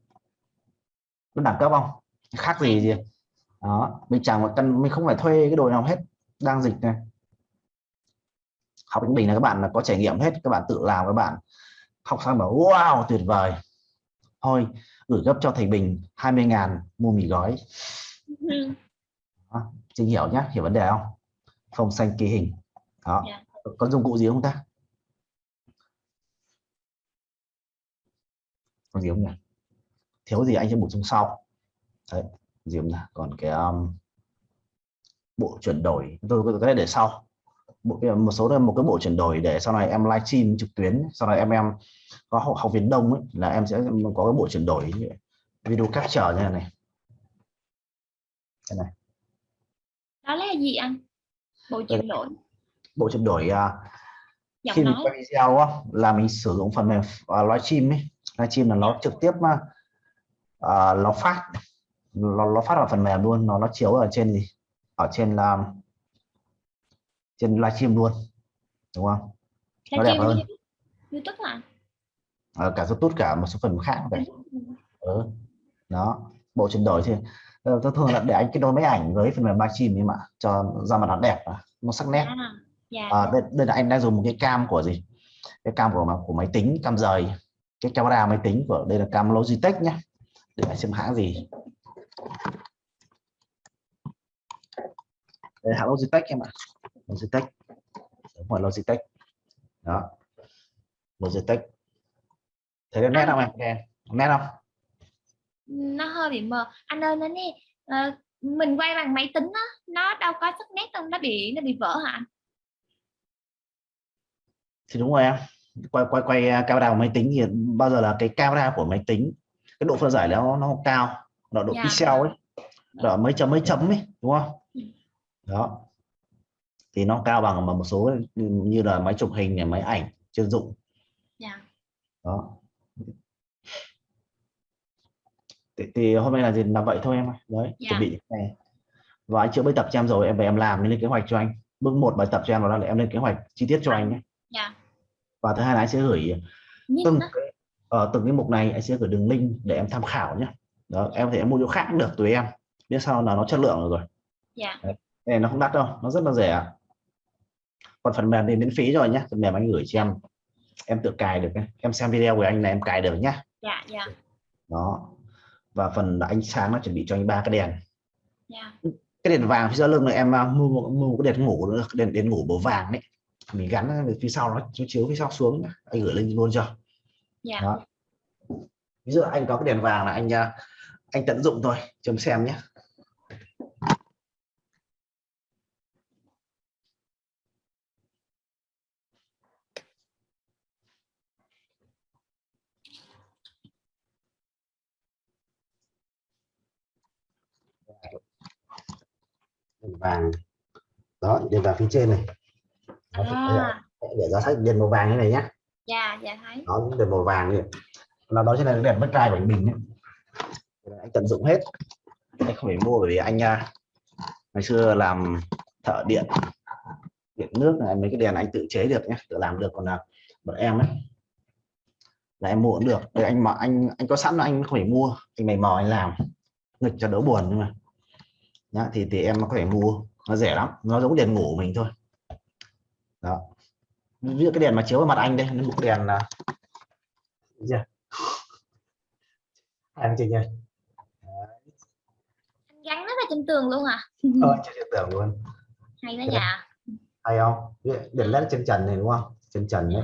Nó đẳng cấp không? Khác gì gì. Đó mình chẳng một căn mình không phải thuê cái đồ nào hết đang dịch này. Học với mình là các bạn là có trải nghiệm hết các bạn tự làm các bạn học xong bảo wow tuyệt vời. Thôi gửi gấp cho thầy Bình 20.000 mua mì gói. Ừ. Trinh hiểu nhá hiểu vấn đề không? Phông xanh ký hình. Đó Dạ. có dụng cụ gì không ta có gì không nhỉ? Thiếu gì anh sẽ bổ sung sau. Đấy gì không nhỉ? Còn cái um, bộ chuyển đổi. Tôi có này để sau. Bộ, một số là một cái bộ chuyển đổi để sau này em livestream trực tuyến sau này em em có học, học viên đông ấy, là em sẽ có cái bộ chuyển đổi video capture như này này. Cái này. Đó là gì anh? Bộ chuyển đổi. Bộ chuyển đổi à, giọng khi mình quay video á, là mình sử dụng phần mềm uh, livestream ấy livestream là nó trực tiếp uh, nó phát nó, nó phát vào phần mềm luôn nó nó chiếu ở trên gì? Ở trên là trên livestream luôn đúng không? Nó đẹp hơn. YouTube hả? Ờ, cả Youtube cả một số phần khác vậy ừ. đó bộ chuyển đổi thì ờ, tôi thường là để anh kết nối máy ảnh với phần mềm Maxim nhưng mà cho ra mặt nó đẹp nó sắc nét. À, dạ. À, đây, đây là anh đang dùng một cái cam của gì? Cái cam của của máy tính cam rời cái camera máy tính của đây là cam Logitech nhé. Để xem hãng gì. Đây hãng Logitech em ạ. Logitech. Đúng rồi Logitech. Đó. Logitech. Thấy nét không em? Nét không? Nó hơi bị mờ. Anh ơi nó nè ờ, mình quay bằng máy tính á nó đâu có sắc nét đâu nó bị nó bị vỡ hả thì đúng rồi em quay quay quay uh, camera của máy tính thì bao giờ là cái camera của máy tính cái độ phân giải nó nó cao nó độ Dạ. pixel ấy đó mấy chấm mấy chấm ấy đúng không? Ừ. đó. Thì nó cao bằng mà một số như là máy chụp hình này máy ảnh chuyên dụng. Dạ. Đó. Thì, thì hôm nay là gì? Làm vậy thôi em ơi. đấy Dạ. chuẩn bị này và anh chưa bài tập cho em rồi em về em làm em lên kế hoạch cho anh. Bước một bài tập cho em đó là em lên kế hoạch chi tiết cho anh nhé. Dạ và thứ hai là anh sẽ gửi từng ở từng cái mục này anh sẽ gửi đường link để em tham khảo nhé đó em có thể em mua chỗ khác cũng được tùy em. Biết sao là nó chất lượng rồi dạ. Cái này nó không đắt đâu nó rất là rẻ. Còn phần mềm thì miễn phí rồi nhé phần mềm anh gửi cho em. Em tự cài được em xem video của anh là em cài được nhá. Dạ dạ. Đó và phần ánh sáng nó chuẩn bị cho anh ba cái đèn. Dạ. Cái đèn vàng phía sau lưng này em à, mua một, mua cái đèn ngủ nữa đèn đèn ngủ màu vàng đấy mình gắn ở phía sau nó nó chiếu phía sau xuống nhá. anh gửi lên luôn cho. Dạ. Đó. Ví dụ anh có cái đèn vàng là anh à, anh tận dụng thôi chấm xem nhé đèn vàng. Đó đèn vàng phía trên này à, để ra sách đèn màu vàng như này nhé. Dạ dạ thấy. Đó đèn màu vàng này. Là đó chính là đèn bất trai của anh Bình ấy. anh tận dụng hết. Anh không phải mua bởi vì anh à, ngày xưa làm thợ điện điện nước này mấy cái đèn anh tự chế được nhé tự làm được. Còn là bọn em ấy là em mua cũng được. Để anh mà anh anh có sẵn là anh không phải mua. Anh mày mò anh làm. Nghịch cho đỡ buồn nhưng mà. Nhá, thì thì em có thể mua. Nó rẻ lắm. Nó giống đèn ngủ mình thôi đó. Ví dụ cái đèn mà chiếu vào mặt anh đây một đèn là Thấy chưa em chưa nha anh gắn nó vào trên tường luôn à? Ờ chưa tưởng luôn. Hay đó dạ. hay không? Đèn led trên trần này đúng không? Trên trần đấy.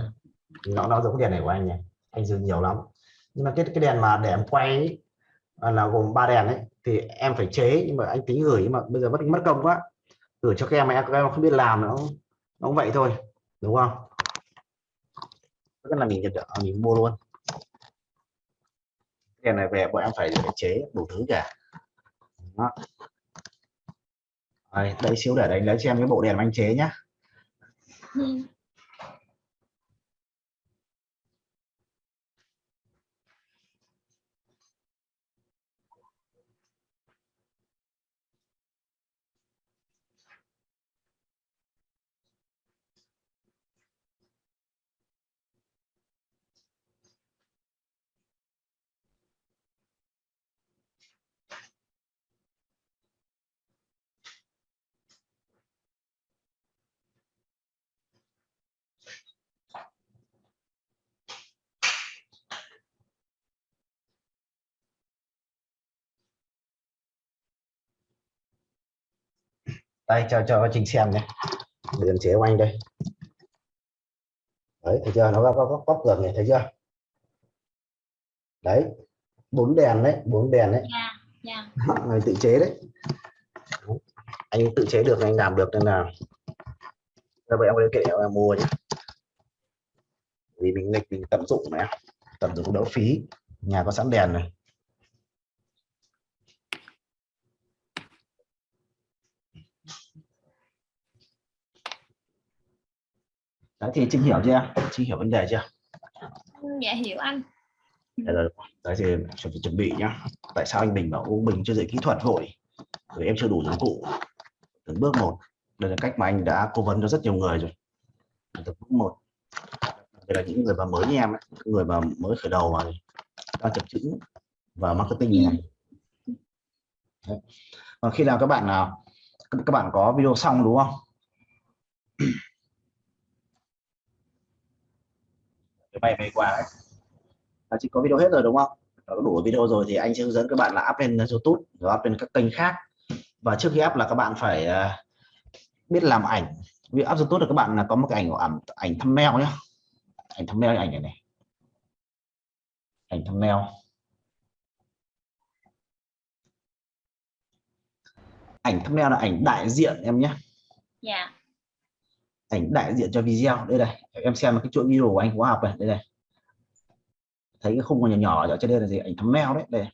Nó nó giống đèn này của anh nhỉ? Anh dùng nhiều lắm. Nhưng mà cái cái đèn mà để em quay ấy, à, là gồm ba đèn ấy thì em phải chế nhưng mà anh tính gửi nhưng mà bây giờ mất mất công quá. Gửi cho các em mà em, các em không biết làm nó nó cũng vậy thôi đúng không tức là mình nhận được mình mua luôn đèn này về bọn em phải, chế đủ thứ cả đó. Đây, đây xíu để đánh lấy cho em cái bộ đèn anh chế nhá Ừ. đây cho cho trình xem nhé. Em chế của anh đây. Đấy thấy chưa? Nó có có có được này thấy chưa? Đấy bốn đèn đấy bốn đèn đấy. Dạ dạ. Người tự chế đấy. Anh tự chế được anh làm được nên là như vậy em có kệ em mua nhé. Vì mình nghịch mình tận dụng này tận dụng đỡ phí. Nhà có sẵn đèn này đấy thì Trinh hiểu chưa? Trinh hiểu vấn đề chưa? Dạ hiểu anh. Đây là đấy thì chuẩn bị chuẩn bị nhá. Tại sao anh Bình bảo ông Bình chưa dạy kỹ thuật vội vì em chưa đủ dụng cụ. Từng bước một. Đây là cách mà anh đã cố vấn cho rất nhiều người rồi. Từng bước một. Đây là những người mà mới như em ấy, người mà mới khởi đầu mà đang chập chững và marketing này. Đấy. còn khi nào các bạn nào các bạn có video xong đúng không bài về qua đấy. Là chỉ có video hết rồi đúng không? Có đủ video rồi thì anh sẽ hướng dẫn các bạn là up lên YouTube rồi up lên các kênh khác. Và trước khi up là các bạn phải à, biết làm ảnh. Vì up YouTube là các bạn là có một cái ảnh ảnh ảnh thumbnail nhé ảnh thumbnail ảnh này này. Ảnh thumbnail. Ảnh thumbnail là ảnh đại diện em nhé. Dạ ảnh đại diện cho video. Đây này em xem cái chuỗi video của anh khóa học này đây này. Thấy cái khung nhỏ nhỏ ở trên đây là gì? Ảnh thumbnail đấy đây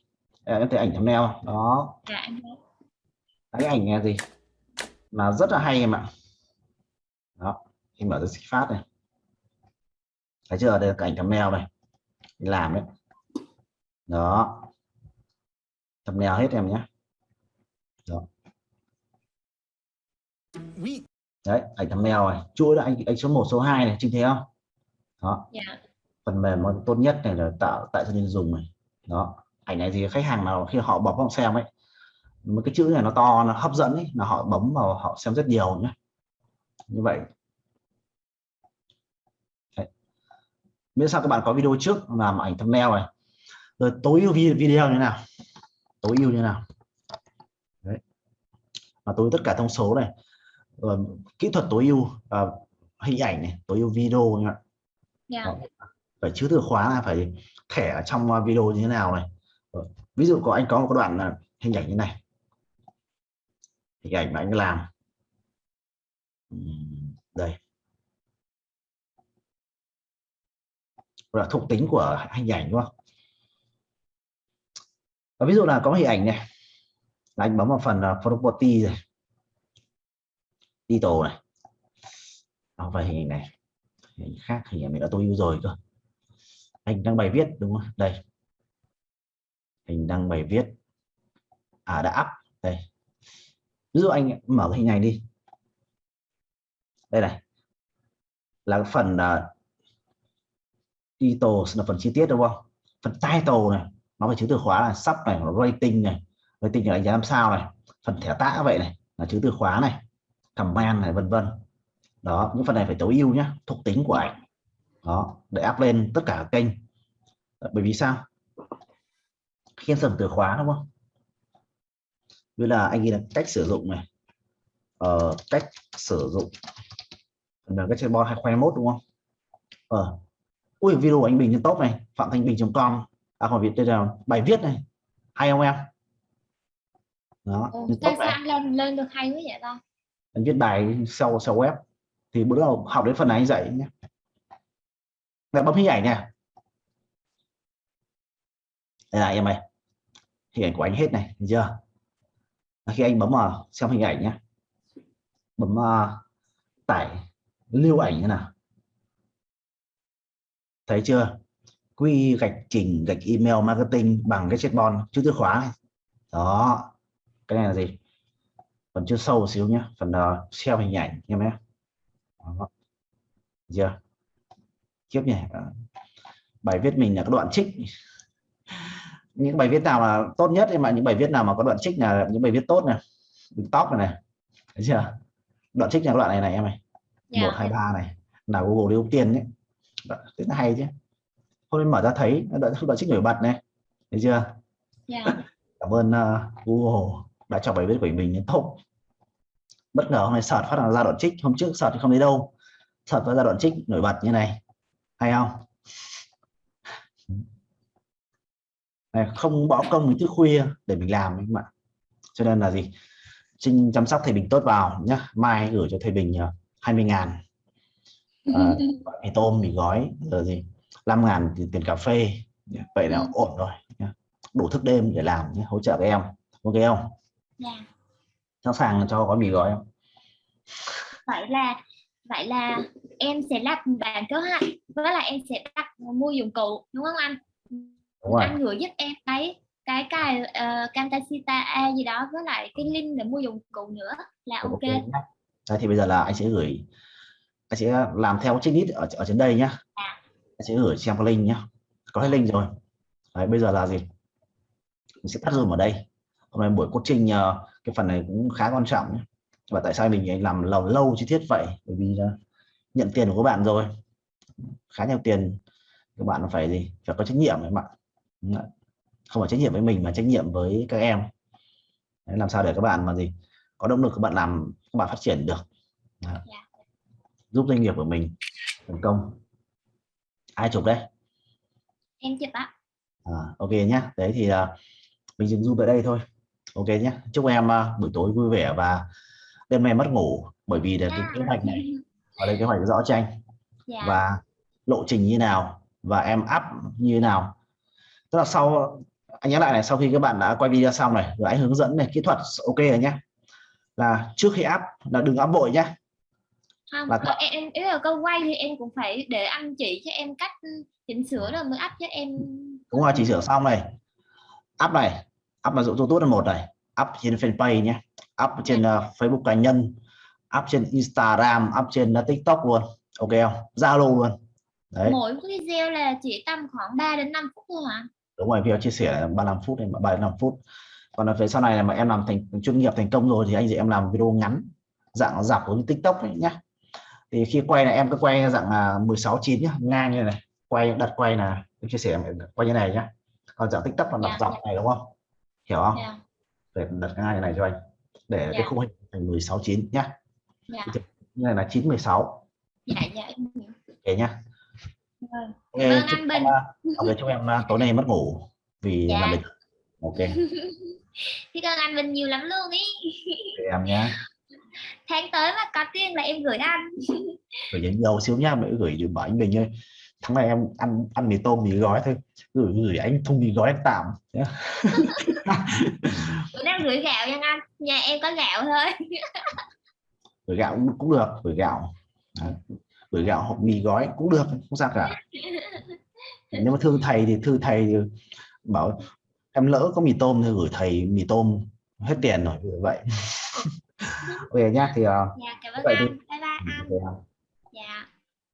Đây, em thấy ảnh thumbnail đó. Dạ em thấy. cái ảnh này gì? Là rất là hay em ạ. Đó khi mở ra xích phát này. Thấy chưa? Đây là cái ảnh thumbnail này. Làm đấy. Đó. Thumbnail hết em nhé. Đó đấy ảnh thumbnail này chuỗi là anh anh số 1 số 2 này trinh thấy không? Đó. Dạ. Phần mềm tốt nhất này là tạo tại cho nên dùng này? Đó ảnh này thì khách hàng nào khi họ bấm vào xem ấy một cái chữ này nó to nó hấp dẫn ấy là họ bấm vào họ xem rất nhiều nhé như vậy. Đấy. miễn sao các bạn có video trước làm ảnh thumbnail này? Rồi tối ưu vi- video như thế nào? Tối ưu như thế nào? Đấy. và tối tất cả thông số này rồi kỹ thuật tối ưu à, hình ảnh này tối ưu video nha dạ. Đó. phải chứa từ khóa là phải thẻ ở trong uh, video như thế nào này. Ờ, ví dụ có anh có một đoạn là hình ảnh như này. Hình ảnh mà anh làm. Đây. Là thuộc tính của hình ảnh đúng không? Và ví dụ là có hình ảnh này. Là anh bấm vào phần uh, property rồi title này. Nó và hình này. Hình khác hình này đã tôi ưu rồi cơ. Anh đăng bài viết đúng không? Đây. Hình đăng bài viết. À đã up. Đây. Ví dụ anh mở cái hình này đi. Đây này. Là cái phần à, uh, title là phần chi tiết đúng không? Phần title này nó phải chữ từ khóa là sub này rating này. Rating là đánh giá làm sao này. Phần thẻ tã vậy này là chữ từ khóa này comment này vân vân. Đó những phần này phải tối ưu nhé thuộc tính của ảnh. Đó để up lên tất cả kênh. Bởi vì sao? Khi em sử dụng từ khóa đúng không? Như là anh ghi là cách sử dụng này. Ờ, cách sử dụng. Là cái chơi bo 2021 đúng không? Ờ. Ui video của anh Bình trên top này phạm thanh bình.com à còn việt đây là bài viết này hay không em? Đó Ồ, trên sao anh lên lên được hay quá vậy ta anh viết bài sau sau web. Thì bữa đầu học đến phần này anh dạy nhé. Lại bấm hình ảnh nè đây là em này hình ảnh của anh hết này thấy chưa? Khi anh bấm vào xem hình ảnh nhé. Bấm uh, tải lưu ảnh như nào. Thấy chưa? Quy gạch chỉnh gạch email marketing bằng cái chatbot chữ từ khóa này. Đó. Cái này là gì? Phần chưa sâu một xíu nhé phần uh, share hình ảnh em nhé. Chưa? Tiếp nhỉ. Ờ. bài viết mình là cái đoạn trích. Những bài viết nào là tốt nhất mà những bài viết nào mà có đoạn trích là những bài viết tốt này đứng top này này. Thấy chưa? Đoạn trích là đoạn này này em này dạ. Một hai ba này. Là Google ưu tiên đấy thế nó hay chứ. Hôm nay mở ra thấy nó đoạn, đoạn trích nổi bật này. Thấy chưa? Dạ. Cảm ơn uh, Google đã cho bài viết của mình top bất ngờ hôm nay search phát là ra đoạn trích hôm trước search thì không thấy đâu. Search ra đoạn trích nổi bật như này. Hay không? Này, không bỏ công đến thức khuya để mình làm các bạn. Cho nên là gì? Trinh chăm sóc thầy Bình tốt vào nhá. Mai gửi cho thầy Bình uh, 20 ngàn. À, mì tôm mì gói rồi gì? 5 ngàn tiền cà phê. Vậy là Ừ. ổn rồi nhá. đủ thức đêm để làm nhé hỗ trợ các em. Ok không? Dạ. Sẵn sàng cho gói mì gói không vậy là vậy là em sẽ lập bản kế hoạch với là em sẽ đặt mua dụng cụ đúng không anh? Đúng rồi. Anh gửi giúp em cái cái cài uh, Camtasia A gì đó với lại cái link để mua dụng cụ nữa là ok. nhá. Đấy, thì bây giờ là anh sẽ gửi anh sẽ làm theo checklist ở ở trên đây nhá. Sẽ gửi cho em cái link nhá. Có hết link rồi. Đấy, bây giờ là gì? Mình sẽ tắt zoom ở đây. Hôm nay buổi coaching ờ, cái phần này cũng khá quan trọng nhé. Và tại sao mình làm lâu lâu chi tiết vậy? Bởi vì là nhận tiền của các bạn rồi. Khá nhiều tiền các bạn phải gì? Phải có trách nhiệm các bạn. Không phải trách nhiệm với mình mà trách nhiệm với các em. Đấy, làm sao để các bạn mà gì? Có động lực các bạn làm các bạn phát triển được. Đấy. Dạ. giúp doanh nghiệp của mình thành công. Ai chụp đây em chụp ạ. À, ok nhá. Đấy thì à, mình dừng zoom tại đây thôi. Ok nhé chúc em à, buổi tối vui vẻ và đêm nay mất ngủ bởi vì là cái kế hoạch này. ở đây kế hoạch rõ tranh dạ. Và lộ trình như nào và em up như nào. Tức là sau anh nhắc lại này sau khi các bạn đã quay video xong này rồi anh hướng dẫn này kỹ thuật ok rồi nhé là trước khi up là đừng up vội nhé không là ờ, em em ý là câu quay thì em cũng phải để anh chỉ cho em cách chỉnh sửa rồi mới up cho em. Đúng rồi chỉ sửa xong này. Up này up là dụ tốt là một này. Up trên fanpage nhé up trên uh, Facebook cá nhân up trên Instagram up trên uh, TikTok luôn. Ok không? Zalo luôn. Đấy. Mỗi video là chỉ tầm khoảng 3 đến 5 phút thôi hả? Đúng rồi video chia sẻ là 35 phút đến 35 phút. Còn là về sau này là mà em làm thành chuyên nghiệp thành công rồi thì anh chị em làm video ngắn dạng dọc của TikTok ấy nhá. Thì khi quay là em cứ quay dạng là 16 9 nhá ngang như này quay đặt quay là em chia sẻ em quay như này nhá. Còn dạng TikTok là đặt Dạ, dọc dạ. này đúng không? Hiểu không? Dạ. Để đặt ngang như này cho anh để Dạ. cái khung hình thành 16 9 nhá. Dạ. Như này là 9 16 dạ dạ em hiểu. Ok nhá. Vâng. Ok, Cảm ơn chúc em, Bình. uh, ok, chúc em uh, tối nay mất ngủ vì Dạ. làm việc. Ok. Biết ơn anh Bình nhiều lắm luôn ý. Để em nhá. Tháng tới mà có tiền là em gửi anh. Gửi đến nhiều xíu nhá mới gửi được bảo anh Bình ơi tháng này em ăn ăn mì tôm mì gói thôi. Gửi gửi anh thùng mì gói anh tạm. Bữa nào gửi gạo nha anh nhà em có gạo thôi. Gửi gạo cũng, cũng được gửi gạo. Đấy. gửi gạo hộp mì gói cũng được không sao cả. Nếu mà thương thầy thì thư thầy thì bảo em lỡ có mì tôm thì gửi thầy mì tôm hết tiền rồi vậy. Ok nhá thì uh, dạ cảm ơn Vậy thì- anh. Bye bye anh. ok,